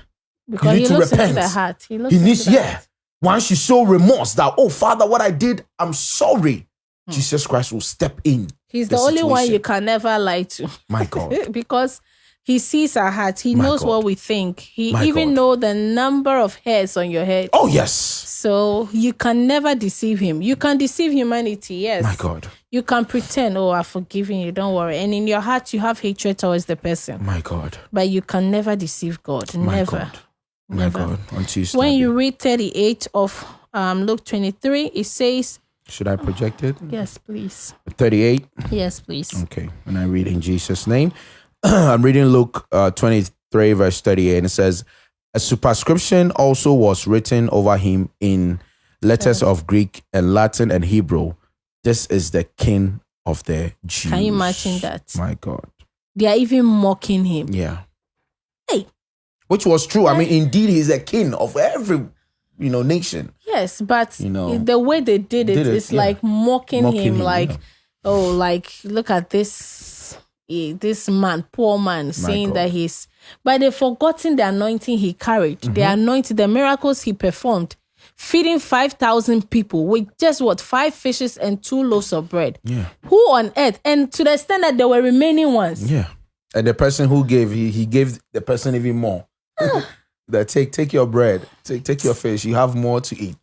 Because you need he to looks repent. the heart. He looks He needs, yeah. heart. Once you show remorse that, oh, Father, what I did, I'm sorry. Hmm. Jesus Christ will step in. He's the the, only one you can never lie to. My God. [LAUGHS] because he sees our heart. He My knows God. what we think. He My even God. know the number of hairs on your head. Oh, yes. So you can never deceive him. You can deceive humanity, yes. My God. You can pretend, oh, I've forgiven you, don't worry. And in your heart, you have hatred towards the person. My God. But you can never deceive God. My never. God. My Never. God. Until you When you read 38 of um, Luke 23, it says, Should I project it? yes, please. 38. Yes, please. Okay. And I read in Jesus' name. [CLEARS THROAT] I'm reading Luke uh, 23, verse 38. And it says, A superscription also was written over him in letters of Greek and Latin and Hebrew. This is the king of the Jews. Can you imagine that? My God. They are even mocking him. Yeah. Hey. Which was true. I mean, indeed, he's a king of every, you know, nation. Yes, but You know, the way they did it did is it, yeah. like mocking, Mocking him, him, like, yeah. oh, like look at this, this man, poor man, saying God. that he's. But they've forgotten the anointing he carried, the Mm-hmm. anointing, the miracles he performed, feeding five thousand people with just what five fishes and two loaves of bread. Yeah. Who on earth? And to the extent that there were remaining ones. Yeah. And the person who gave, he, he gave the person even more. [LAUGHS] that take take your bread, take take your fish. You have more to eat.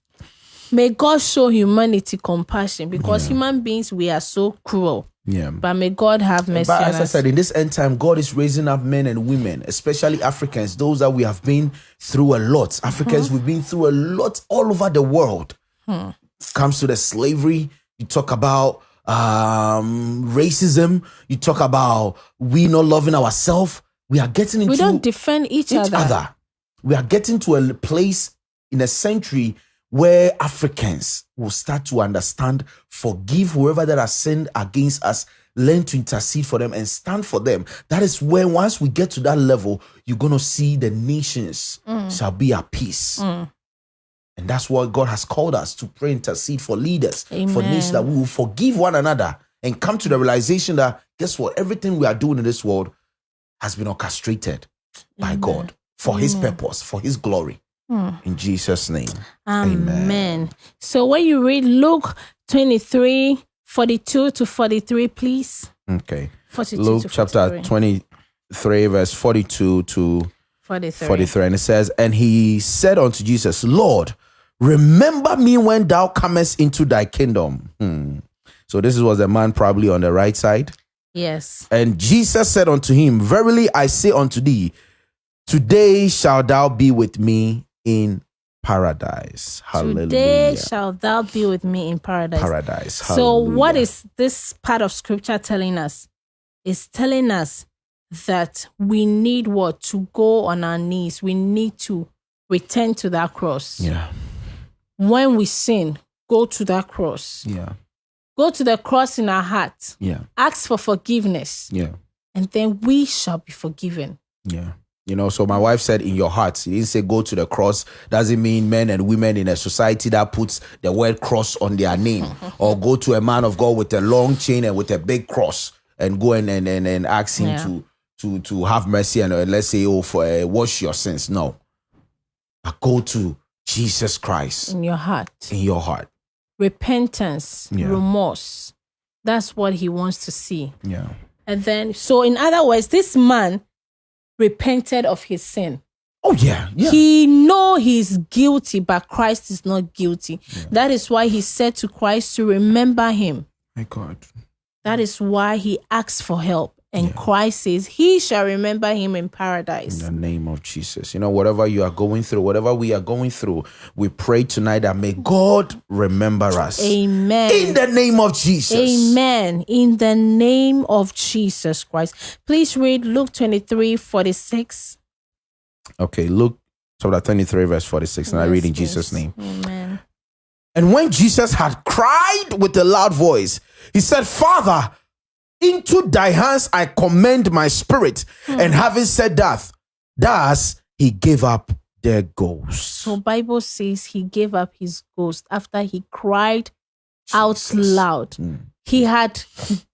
May God show humanity compassion because human beings we are so cruel. Yeah. But may God have mercy But as I said, in this end time, God is raising up men and women, especially Africans, those that we have been through a lot. Africans, we've been through a lot all over the world. Comes to the slavery, you talk about um, racism, you talk about we not loving ourselves. We are getting into we don't defend each, each other. other. We are getting to a place in a century where Africans will start to understand, forgive whoever that has sinned against us, learn to intercede for them and stand for them. That is where once we get to that level, you're gonna see the nations Mm. shall be at peace. And that's what God has called us to pray, intercede for leaders, for Amen. nations that we will forgive one another and come to the realization that guess what? Everything we are doing in this world has been orchestrated by God for His purpose, for His glory. In Jesus' name. Amen. So when you read Luke 23, 42 to 43, please. Okay. 42 Luke chapter 43. 23, verse 42 to 43. 43. And it says, And he said unto Jesus, Lord, remember me when thou comest into thy kingdom. Hmm. So this was the man probably on the right side. Yes. And Jesus said unto him, Verily I say unto thee, today shalt thou be with me in paradise. Hallelujah. Today shall thou be with me in paradise. paradise. So, what Hallelujah. is this part of scripture telling us? It's telling us that we need what? To go on our knees. We need to return to that cross. Yeah. When we sin, go to that cross. Yeah. Go to the cross in our heart. Yeah. Ask for forgiveness. Yeah. And then we shall be forgiven. Yeah. You know, so my wife said in your heart. He didn't say go to the cross. Doesn't mean men and women in a society that puts the word cross on their name. [LAUGHS] or go to a man of God with a long chain and with a big cross and go and and, and, and ask him Yeah. to to to have mercy and uh, let's say oh for uh, wash your sins. No. But go to Jesus Christ In your heart. in your heart. Repentance, Yeah. remorse. That's what he wants to see. Yeah. And then, so in other words, this man repented of his sin. Oh yeah. Yeah. He know he's guilty, but Christ is not guilty. That is why he said to Christ to remember him. My God. That is why he asked for help. And Christ says he shall remember him in paradise. In the name of Jesus. You know, whatever you are going through, whatever we are going through, we pray tonight that may God remember us. Amen. In the name of Jesus. Amen. In the name of Jesus Christ. Please read Luke 23 46. Okay, Luke chapter 23, verse 46. And I read in Yes, Jesus' name. Amen. And when Jesus had cried with a loud voice, he said, Father, into thy hands I commend my spirit. Hmm. And having said that, thus he gave up their ghost. So Bible says he gave up his ghost after he cried out loud. Mm. He had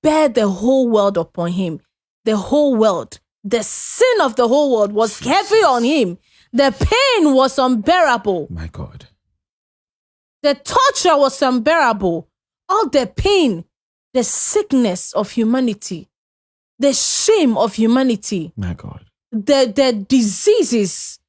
bear the whole world upon him. The whole world. The sin of the whole world was heavy on him. The pain was unbearable. My God. The torture was unbearable. All the pain, the sickness of humanity, the shame of humanity, My God. the, the diseases,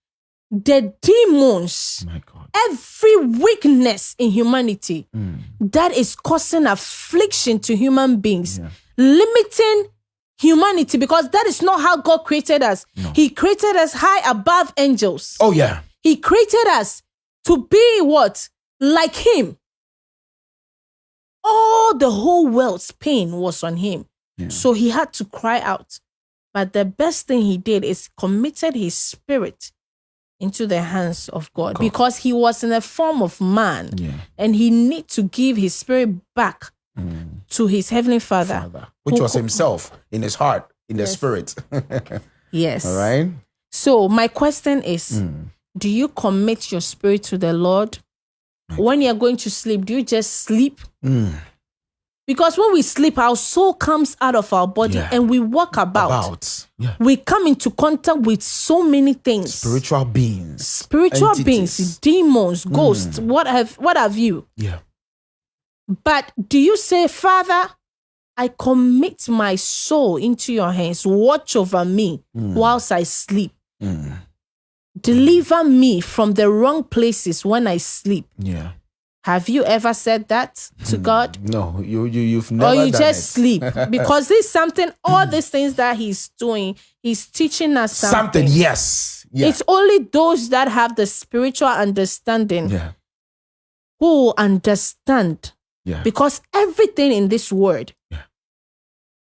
the demons, My God. every weakness in humanity Mm. that is causing affliction to human beings, Yeah. limiting humanity because that is not how God created us. He created us high above angels. Oh, yeah. He created us to be what? Like Him. All the whole world's pain was on Him. Yeah. So He had to cry out. But the best thing He did is committed His spirit into the hands of God, God. because He was in the form of man Yeah. and He need to give His spirit back Mm. to His Heavenly Father. Father, which was himself in his heart, in the spirit. [LAUGHS] Yes. All right. So my question is Mm. do you commit your spirit to the Lord? When you're going to sleep, do you just sleep? Mm. Because when we sleep, our soul comes out of our body Yeah. and we walk about. About yeah. We come into contact with so many things. spiritual beings. Spiritual beings, demons, ghosts, what have what have you? Yeah. But do you say, Father, I commit my soul into your hands. Watch over me whilst I sleep. Mm. Deliver me from the wrong places when I sleep. Yeah. Have you ever said that to hmm. God? No, you you you've never or you just it. sleep? [LAUGHS] Because this is something, all these things that He's doing, He's teaching us something. something. Yes. Yeah. It's only those that have the spiritual understanding yeah. who understand. Yeah. Because everything in this word Yeah.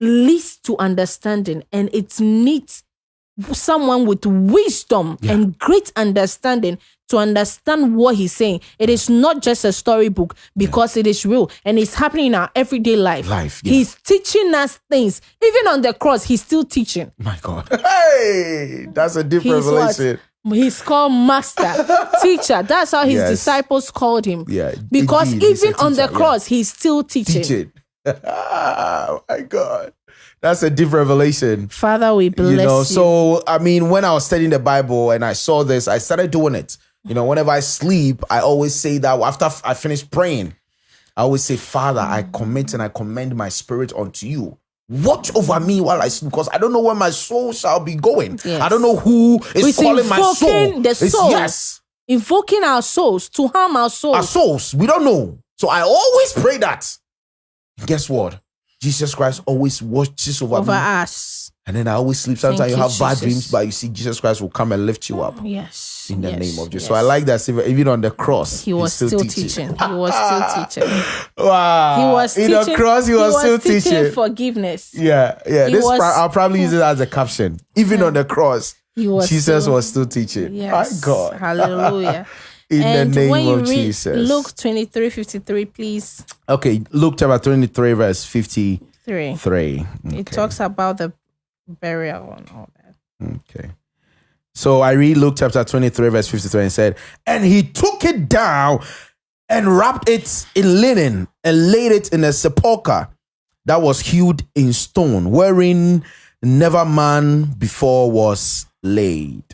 leads to understanding, and it needs someone with wisdom Yeah. and great understanding to understand what he's saying. It is not just a storybook because it is real and it's happening in our everyday life. Life, yeah. He's teaching us things. Even on the cross, he's still teaching. My God. Hey, that's a deep He's what? revelation. He's called master, [LAUGHS] teacher. That's how his Yes. disciples called him. Yeah. Because indeed, he's a even on the teacher, yeah. cross, he's still teaching. teach it. oh my God. That's a deep revelation. Father, we bless you you. know, so I mean, when I was studying the Bible and I saw this, I started doing it. You know, whenever I sleep, I always say that after I finish praying, I always say, Father, I mm. commit and I commend my spirit unto you. Watch over me while I sleep, because I don't know where my soul shall be going. Yes. I don't know who is It's calling my soul. invoking the It's- soul. yes, invoking our souls to harm our souls. our souls. We don't know. So I always pray that. Guess what? Jesus Christ always watches over, over me. us. And then I always sleep. Sometimes you you, have bad dreams, but you see Jesus Christ will come and lift you up Yes. in the yes, name of Jesus. yes. So I like that. Even on the cross, He was he's still, teaching. He was still [LAUGHS] teaching. Wow. He was in teaching. the cross. He was, still teaching. forgiveness. yeah, yeah. He This was- pro- I'll probably use it as a caption. Even on the cross, He was Jesus still- was still teaching. Yes. My God. Hallelujah. [LAUGHS] in and the when name you of read Jesus. Luke 23 53, please. Okay, Luke chapter 23, verse 53. Three. Okay. It talks about the burial and all that. Okay. So I read Luke chapter 23, verse 53, and said, And he took it down and wrapped it in linen and laid it in a sepulchre that was hewed in stone, wherein never man before was laid.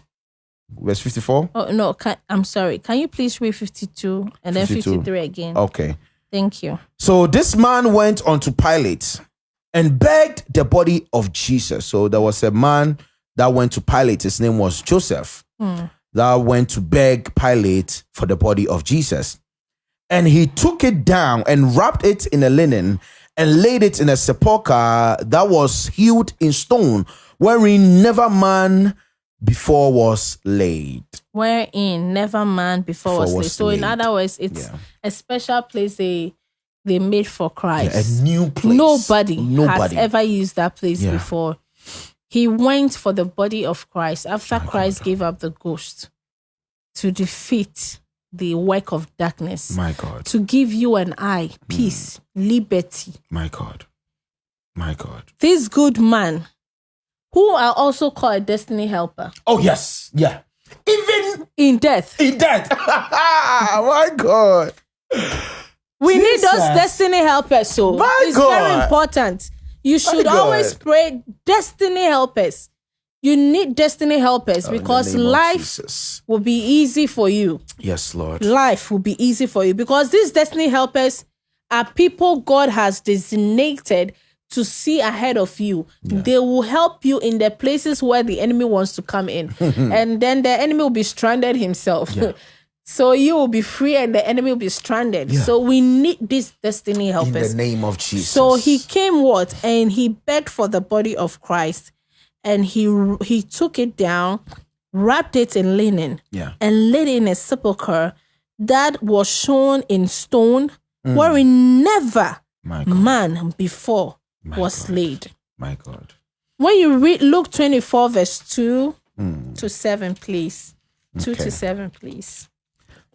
Verse 54. Oh no, can, I'm sorry. Can you please read 52 and then 53 again? Okay. Thank you. So this man went unto Pilate and begged the body of Jesus. So there was a man that went to Pilate. His name was Joseph. Hmm. That went to beg Pilate for the body of Jesus. And he took it down and wrapped it in a linen and laid it in a sepulchre that was hewed in stone, wherein never man before was laid. Wherein never man before, was, Before laid. was So in other words, it's Yeah. a special place they they made for Christ. A new place. Nobody, Nobody. has ever used that place Yeah. before. He went for the body of Christ after Christ gave up the ghost to defeat the work of darkness, My God. to give you and I Mm. peace, liberty. My God. My God. This good man, who are also called a destiny helper, Oh, yes. Yeah. Even in death, in death. [LAUGHS] My God. we need those destiny helpers. So My it's very important. You should always pray destiny helpers. You need destiny helpers oh, In the because life will be easy for you. Yes, Lord. Life will be easy for you because these destiny helpers are people God has designated to see ahead of you. They will help you in the places where the enemy wants to come in. [LAUGHS] and then the enemy will be stranded himself. [LAUGHS] so you will be free and the enemy will be stranded. So we need this destiny In the name of Jesus. So he came what and he begged for the body of Christ and he he took it down, wrapped it in linen, Yeah. and laid it in a sepulchre that was shown in stone, Mm. wherein never man before My was God. laid. My God. When you read Luke 24, verse 2 to 7, please. 2 Mm. Okay. to 7, please.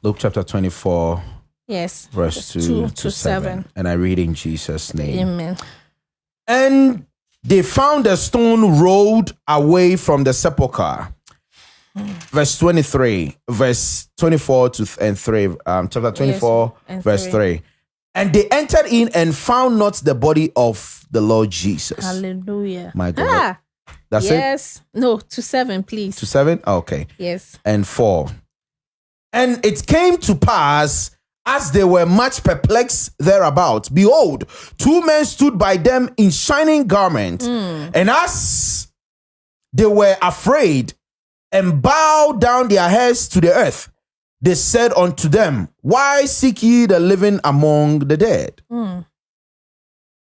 Luke chapter 24, Yes. verse 2, Two to, to 7. seven. And I read in Jesus' name. Amen. And they found a stone rolled away from the sepulchre. Verse 23, verse 24 to and 3, um, chapter 24, and verse three. 3. And they entered in and found not the body of the Lord Jesus. Hallelujah. My God. Ah, That's it? yes. No, to 7, please. To 7? Okay. yes. and 4. And it came to pass as they were much perplexed thereabout, behold, two men stood by them in shining garments. And as they were afraid and bowed down their heads to the earth, they said unto them, Why seek ye the living among the dead?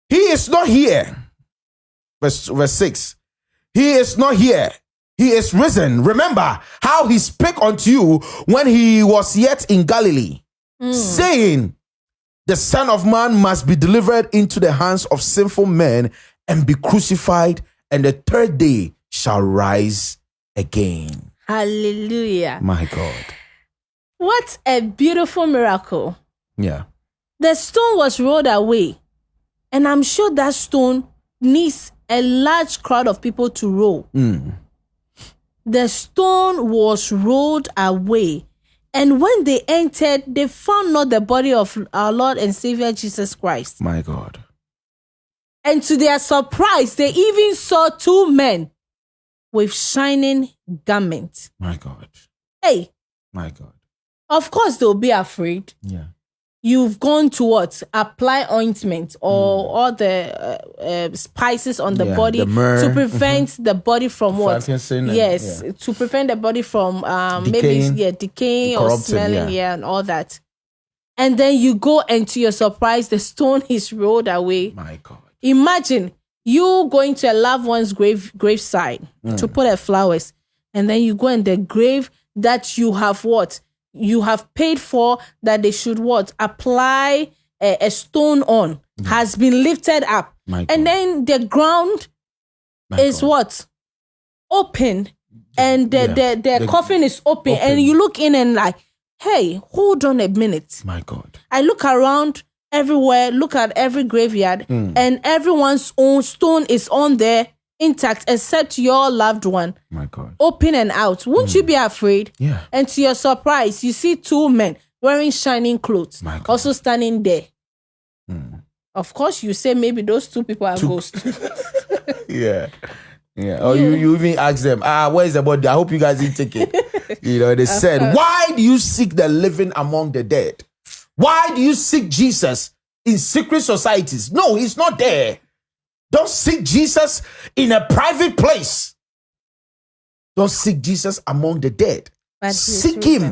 He is not here. Verse, verse 6. He is not here. He is risen. Remember how he spake unto you when he was yet in Galilee, hmm. saying, The Son of Man must be delivered into the hands of sinful men and be crucified, and the third day shall rise again. Hallelujah. My God. What a beautiful miracle. Yeah. The stone was rolled away. And I'm sure that stone needs a large crowd of people to roll. Mm. The stone was rolled away. And when they entered, they found not the body of our Lord and Savior Jesus Christ. My God. And to their surprise, they even saw two men with shining garments. My God. Hey, My God. of course they'll be afraid. Yeah. You've gone to what? Apply ointment or all the uh, uh, spices on the. Yeah, body the to prevent the body from what? frankincense and- Yes, yeah. to prevent the body from um, maybe Decaying. yeah decaying or smelling, yeah. yeah, and all that. And then you go and to your surprise, the stone [LAUGHS] is rolled away. My God. Imagine you going to a loved one's grave graveside Mm. to put her flowers, and then you go in the grave that you have what you have paid for that they should what apply a, a stone on has been lifted up, My God. and then the ground My is God. what open, and the Yeah. the, the, The- coffin is open, open. and you look in and like, hey, hold on a minute. My God. I look around everywhere, look at every graveyard, Hmm. and everyone's own stone is on there intact except your loved one My God. open and out. Won't you be afraid? Yeah. And to your surprise, you see two men wearing shining clothes My God. also standing there. Hmm. Of course, you say maybe those two people are ghosts. [LAUGHS] Yeah. Yeah. Or you, you even ask them, ah, where's the body? I hope you guys didn't take it. [LAUGHS] you know, they said, Why do you seek the living among the dead? Why do you seek Jesus in secret societies? No, he's not there. Don't seek Jesus in a private place. Don't seek Jesus among the dead. Seek him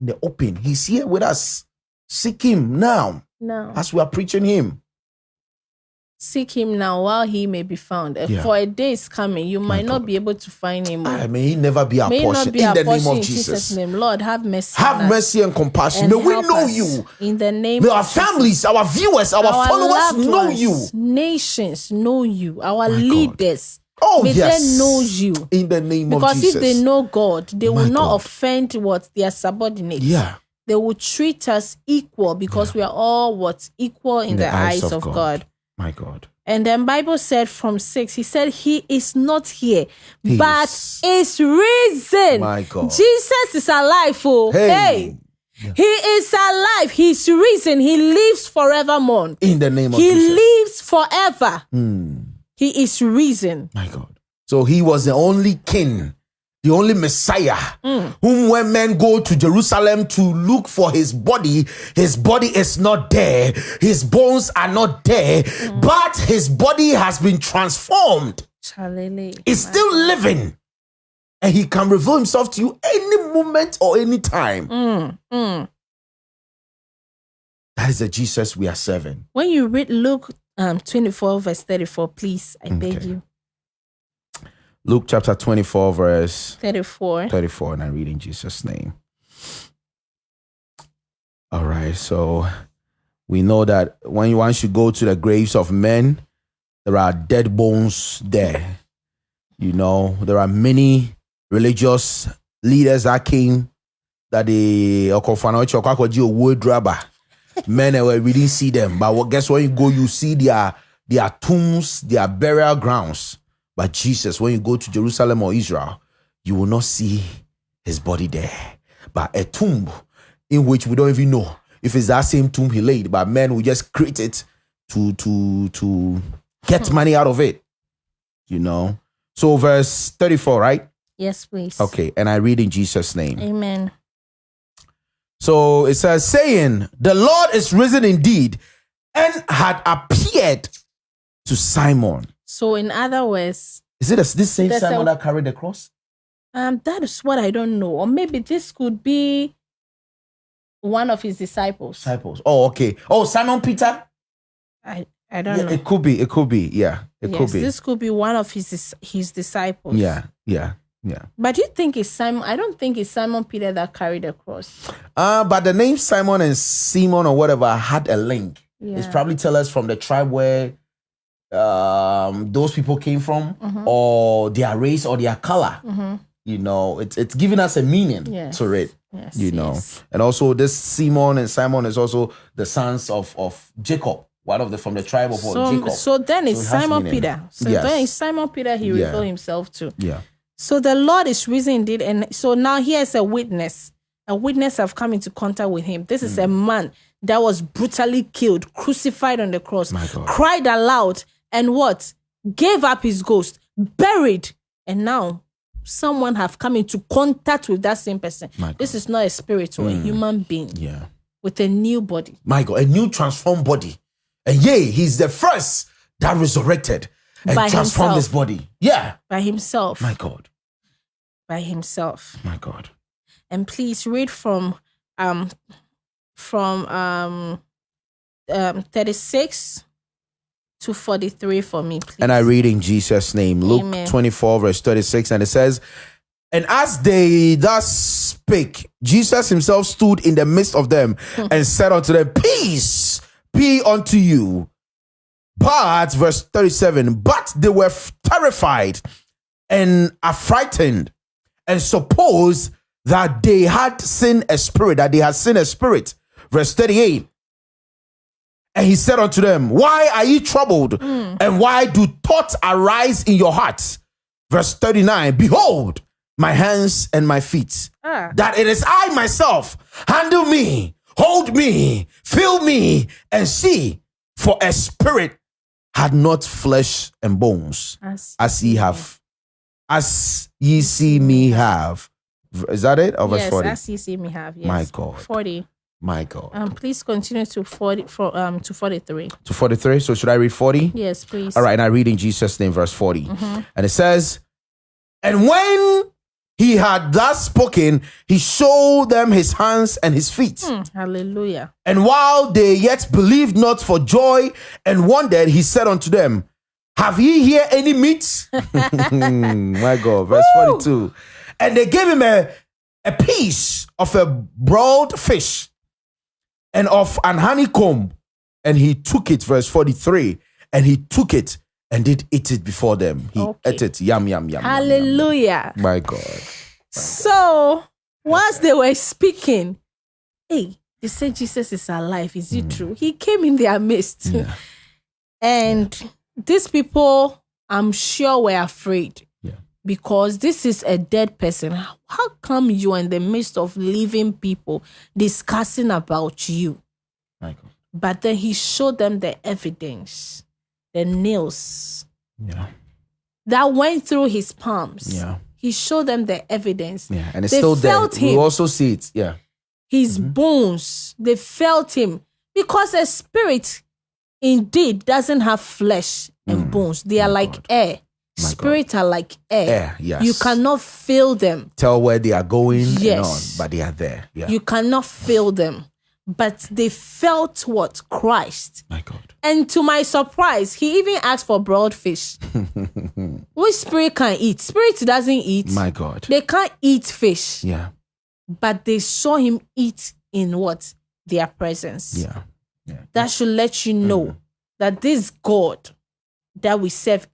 in the open. He's here with us. Seek him now No. as we are preaching him. Seek him now while he may be found. Yeah. For a day is coming, you might not be able to find him. I may he never be our may portion be in our the portion name of in Jesus. name. Lord, have mercy. Have mercy and compassion. and May we know you. in the name May of our Jesus. families, our viewers, our, Our followers know ones, you. Nations know you. Our My God. leaders. Oh, may yes. they know you. In the name of Jesus. Because if they know God, they will not God. offend what their subordinates. yeah. They will treat us equal because we are all what equal in, the, eyes, of, God. My God. And then Bible said from six, he said he is not here, He but is. is risen. My God. Jesus is alive. Oh, Hey. hey. He is alive. He's risen. He lives forevermore. In the name of He Jesus. lives forever. Hmm. He is risen. My God. So he was the only king, the only Messiah, Mm. whom when men go to Jerusalem to look for his body, his body is not there, his bones are not there, Mm. but his body has been transformed. Hallelujah. Is still living. And he can reveal himself to you any moment or any time. Mm. That is the Jesus we are serving. When you read Luke um, 24, verse 34, please, I beg you. Luke chapter 24, verse 34. 34, and I read in Jesus' name. All right, so we know that when you once you go to the graves of men, there are dead bones there. You know, there are many religious leaders that came that they wood rubber. Men we didn't see them, but what- guess when you go, you see their their tombs, their burial grounds. But Jesus, when you go to Jerusalem or Israel, you will not see his body there, but a tomb in which we don't even know if it's that same tomb he laid. But men will just create it to to to get hmm. money out of it. You know. So verse thirty-four, right? Yes, please. Okay, and I read in Jesus' name. Amen. So it says, saying, The Lord is risen indeed and had appeared to Simon. So, in other words, Is it this same There's Simon a- that carried the cross? um, that is what I don't know. Or maybe this could be one of his disciples. Disciples. Oh, okay. Oh, Simon Peter? I, I don't Yeah, know. it could be. It could be. Yeah, it yes, could be. this could be one of his his disciples. Yeah, yeah, yeah. But you think it's Simon? I don't think it's Simon Peter that carried the cross. Uh, but the name Simon and Simon or whatever had a link. It's probably tell us from the tribe where um those people came from Mm-hmm. or their race or their color. You know, it's it's giving us a meaning Yes. to it. Yes, you know yes. and also this simon and simon is also the sons of of jacob one of the from the tribe of So, jacob so then it's So it Simon meaning. Peter. So Yes. then it's Simon Peter he Yeah. revealed himself to. yeah So the Lord is risen indeed. And so now he here's a witness. A witness have come into contact with him. This is a Hmm. man that was brutally killed, crucified on the cross, cried aloud, and what? Gave up his ghost, buried. And now someone have come into contact with that same person. This is not a spirit or a human being yeah with a new body. my god a new transformed body and yea he's the first that resurrected and By transformed himself. his body yeah By himself. my god by himself. my god and please read from um from um um 36 to 43 for me please. And i read in jesus name. Luke Amen. 24 verse 36 and it says and as they thus spake jesus himself stood in the midst of them hmm. and said unto them peace be unto you. But verse 37 but they were terrified and affrighted and supposed that they had seen a spirit that they had seen a spirit. Verse 38 And he said unto them, Why are ye troubled? And why do thoughts arise in your hearts? Verse 39 Behold, my hands and my feet, Ah. that it is I myself. Handle me, hold me, feel me, and see. For a spirit had not flesh and bones, As, as ye have, as ye see me have. Is that it? Or verse yes, 40? as you see me have. Yes. My God. 40. My God. Um, please continue to 40 for um to 43. to 43. So should I read 40? Yes, please. All right, and I read in Jesus' name, verse 40. And it says, And when he had thus spoken, he showed them his hands and his feet. Hmm, hallelujah. And while they yet believed not for joy and wondered, he said unto them, Have ye here any meat? [LAUGHS] [LAUGHS] My God, verse 42. And they gave him a, a piece of a broiled fish and of an honeycomb. And he took it, verse 43. And he took it and did eat it before them. He Okay. ate it. Yum, yum, yum. yum, yum. Hallelujah. My God. So, whilst they were speaking, hey, they said Jesus is alive. Is Mm. it true? He came in their midst. [LAUGHS] and these people, I'm sure, were afraid. Because this is a dead person. How come you are in the midst of living people discussing about you? God. But then he showed them the evidence, the nails Yeah. that went through his palms. Yeah. He showed them the evidence. Yeah. And it's They still there. felt We him. also see it. Yeah. his Mm-hmm. bones they felt him because a spirit indeed doesn't have flesh and bones they are like Mm. God. air My God. spirits are like air, Air, yes. you cannot feel them Tell where they are going and on, Yes. but they are there. Yeah. you cannot feel them but they felt what christ My God. and to my surprise he even asked for broiled fish [LAUGHS] which spirit can eat spirit doesn't eat My God. they can't eat fish Yeah. but they saw him eat in what their presence Yeah. Yeah. that should let you know Mm-hmm. that this God that we serve,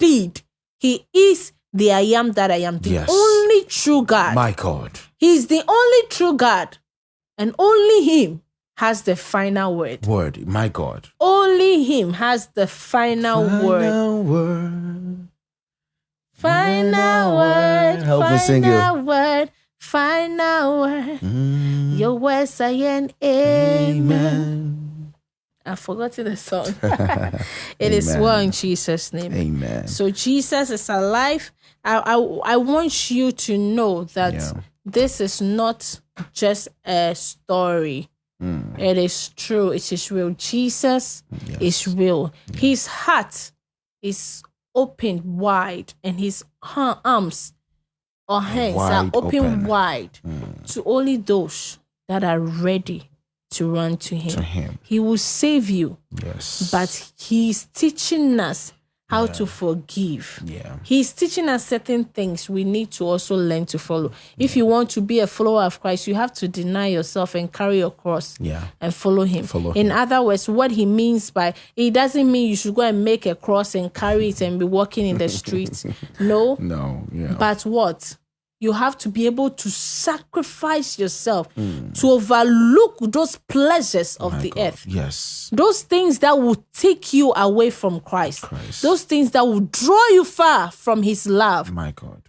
indeed, He is the I am that I am, the Yes. only true God. My God. He is the only true God, and only Him has the final word. Word. My God. Only Him has the final, word. Final word. Final word. Help me final sing it. word. Final word. Mm, Your words are an amen. Amen. I've forgotten the song. [LAUGHS] it is well in Jesus' name. Amen. So Jesus is alive. I, I, I want you to know that Yeah. this is not just a story. Mm. It is true. It is real. Jesus is real. His heart is open wide, and his arms or hands are Wide open, open. wide to only those that are ready to run to him. To him. He will save you Yes. but he's teaching us how to forgive. yeah. He's teaching us certain things we need to also learn to follow. If you want to be a follower of Christ, you have to deny yourself and carry your cross Yeah. and follow him. Follow In him. other words, what he means by it doesn't mean you should go and make a cross and carry it and be walking in the [LAUGHS] streets. no. No. Yeah. But what? You have to be able to sacrifice yourself hmm. to overlook those pleasures of. My the God. earth Yes. those things that will take you away from Christ, Christ. those things that will draw you far from His love, My God.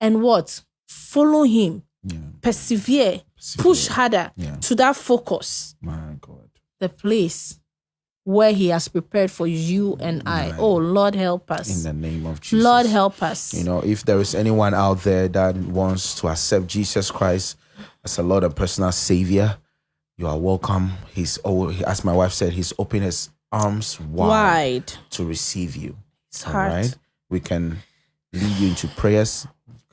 and what? Follow Him, Yeah. persevere, push harder Yeah. to that focus, My God. the place where He has prepared for you and I. Oh, Lord, help us. In the name of Jesus. Lord, help us. You know, if there is anyone out there that wants to accept Jesus Christ as a Lord and personal Savior, you are welcome. He's oh, as my wife said, He's opened His arms wide, Wide. to receive you. It's All hard. right, we can lead you into prayers.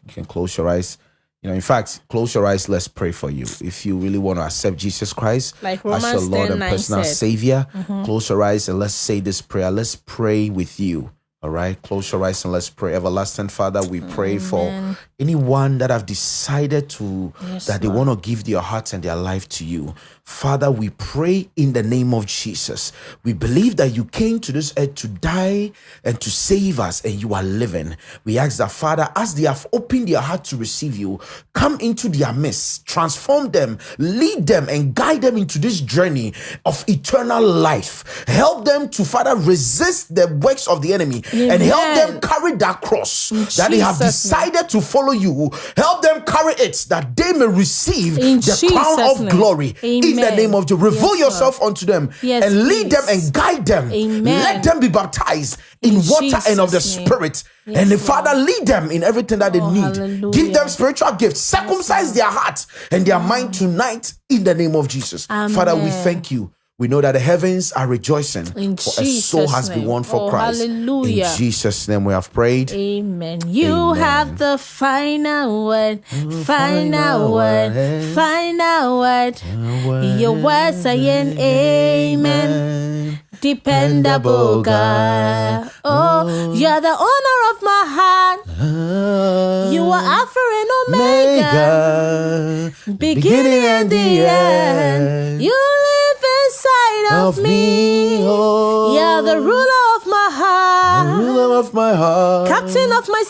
You can close your eyes. You know, in fact, close your eyes. Let's pray for you. If you really want to accept Jesus Christ Like as your Lord and personal said. Mm-hmm. Savior, close your eyes and let's say this prayer. Let's pray with you. All right, close your eyes and let's pray. Everlasting Father, we pray for anyone that have decided to Yes, that they want to give their hearts and their life to you. Father, we pray in the name of Jesus. We believe that you came to this earth to die and to save us, and you are living. We ask that, Father, as they have opened their heart to receive you, come into their midst, transform them, lead them, and guide them into this journey of eternal life. Help them to, Father, resist the works of the enemy and help them carry that cross that they have Jesus' name. decided to follow you. Help them carry it that they may receive In the crown of name. glory in the name of Jesus. Reveal Yes, yourself unto them Yes, and lead them and guide them. Amen. Let them be baptized in, In water and of the name. Spirit. Yes, and the Lord. Father, lead them in everything that they Oh, need. hallelujah. Give them spiritual gifts. Circumcise their heart and their mind mm. tonight in the name of Jesus. Father, we thank you. We know that the heavens are rejoicing In for a soul Jesus' has been won for Oh, Christ. hallelujah. In Jesus' name we have prayed. Amen. You Amen. have the final word, final final word, word. final word. Your words saying amen. Dependable God. Oh, oh. you're the owner of my heart. Ah. You are Alpha and Omega. Beginning and the end. You live inside of, me. oh, You're the ruler of my heart. ruler of my heart. Captain of my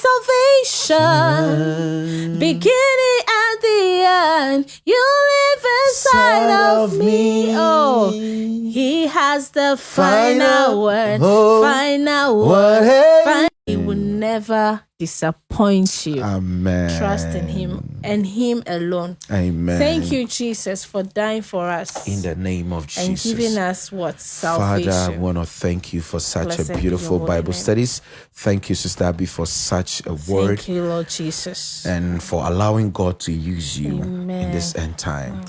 salvation. Beginning and the end. You live inside of me. Oh, he has the final Final word. word. Final word. hey? Fin- He will never disappoint you. Amen. Trust in him and him alone. Amen. Thank you, Jesus, for dying for us In the name of Jesus. and giving us what Salvation. Father, I want to thank you for such Blessed a beautiful Bible name. studies. Thank you, Sister Abby, for such a word Thank you, Lord Jesus. and for allowing God to use you in Amen. Mm. this end time.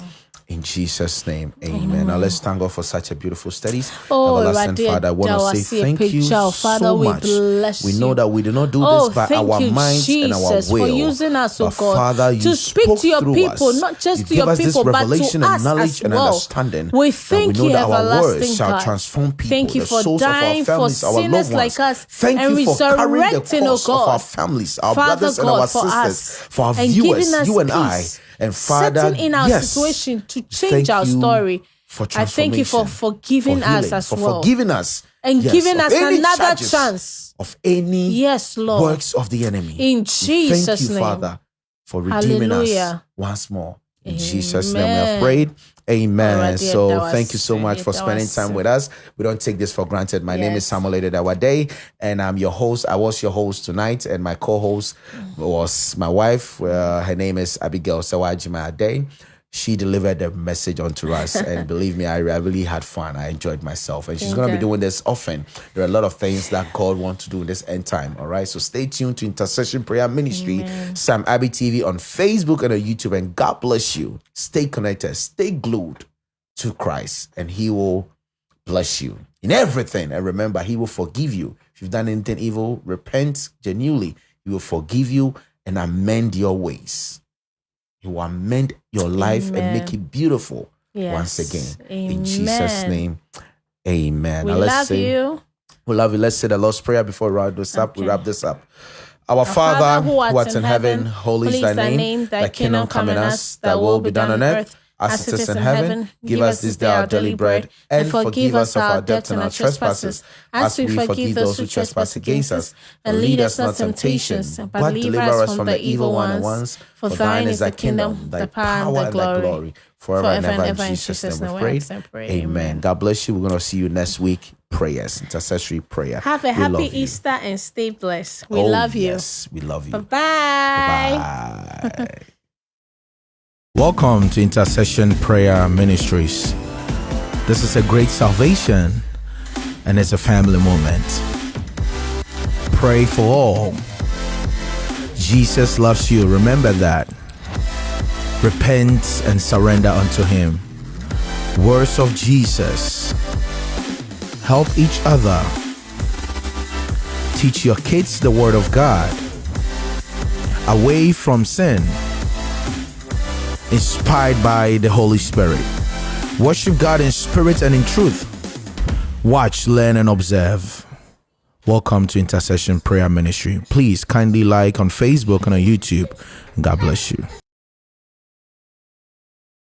In Jesus' name, amen. Now let's thank God for such a beautiful study. Oh, Everlasting Awurade, Father, I want to say thank you. Father, so we much. bless We know that we do not do Oh, this by our you, minds and our Jesus, will. for using us, oh God, Father, you to speak to your through people, us. not just you to your us this people, but to revelation us and knowledge as and well. understanding. We thank we know you, that our everlasting words shall God. transform people, Thank you for dying for families, loved sinners like us Thank and you for carrying the resurrecting, oh of our God. families, our Father brothers and God, our for sisters, us for our and viewers, you and I. And Father, setting in our yes, situation to change thank our story. For I thank you for forgiving for us healing, as for well. forgiving us And yes, giving us another chance. of any Yes, Lord. works of the enemy. In Jesus' thank you, name. Father, for redeeming us once more. In Jesus' name we have prayed. Amen. Dear, so was- thank you so much for spending time with us. We don't take this for granted. My name is Yes. Samuel Adewade, and I'm your host. I was your host tonight, and my co-host was my wife. Uh, her name is Abigail Sawajima Ade. She delivered the message onto us, [LAUGHS] and believe me, I, I really had fun. I enjoyed myself, and she's going to be doing this often. There are a lot of things that God wants to do in this end time. All right, so stay tuned to Intercession Prayer Ministry, Sam Abbey TV on Facebook and on YouTube, and God bless you. Stay connected, stay glued to Christ, and He will bless you in everything. And remember, He will forgive you. If you've done anything evil, repent genuinely. He will forgive you and amend your ways. Will amend your life and make it beautiful once Yes. again. In Jesus' name, amen. We Now let's love say, you. we love you. Let's say the Lord's Prayer before we wrap this up. We wrap this up. Our Father, who art in heaven, holy holy is thy name. Thy kingdom come in us, thy will be done on earth as it is in heaven. Give us this day our daily bread, and forgive us of our debts and our trespasses, as we forgive those who trespass against us. And lead us not temptation, but deliver us from the evil one. Once, for thine is the kingdom, thy power, and thy glory, forever and ever. In Jesus' name we pray. Amen. God bless you. We're going to see you next week. Prayers, intercessory prayer. Have a happy. Easter and stay blessed. We Oh, love you. Yes, we love you. Bye-bye. Bye. Welcome to Intercession Prayer Ministries. This is a great salvation and it's a family moment. Pray for all. Jesus loves you. Remember that. Repent and surrender unto Him. Words of Jesus. Help each other. Teach your kids the Word of God. Away from sin inspired by the Holy Spirit. Worship God in spirit and in truth. Watch, learn, and observe. Welcome to Intercession Prayer Ministry. Please kindly like on Facebook and on YouTube. God bless you.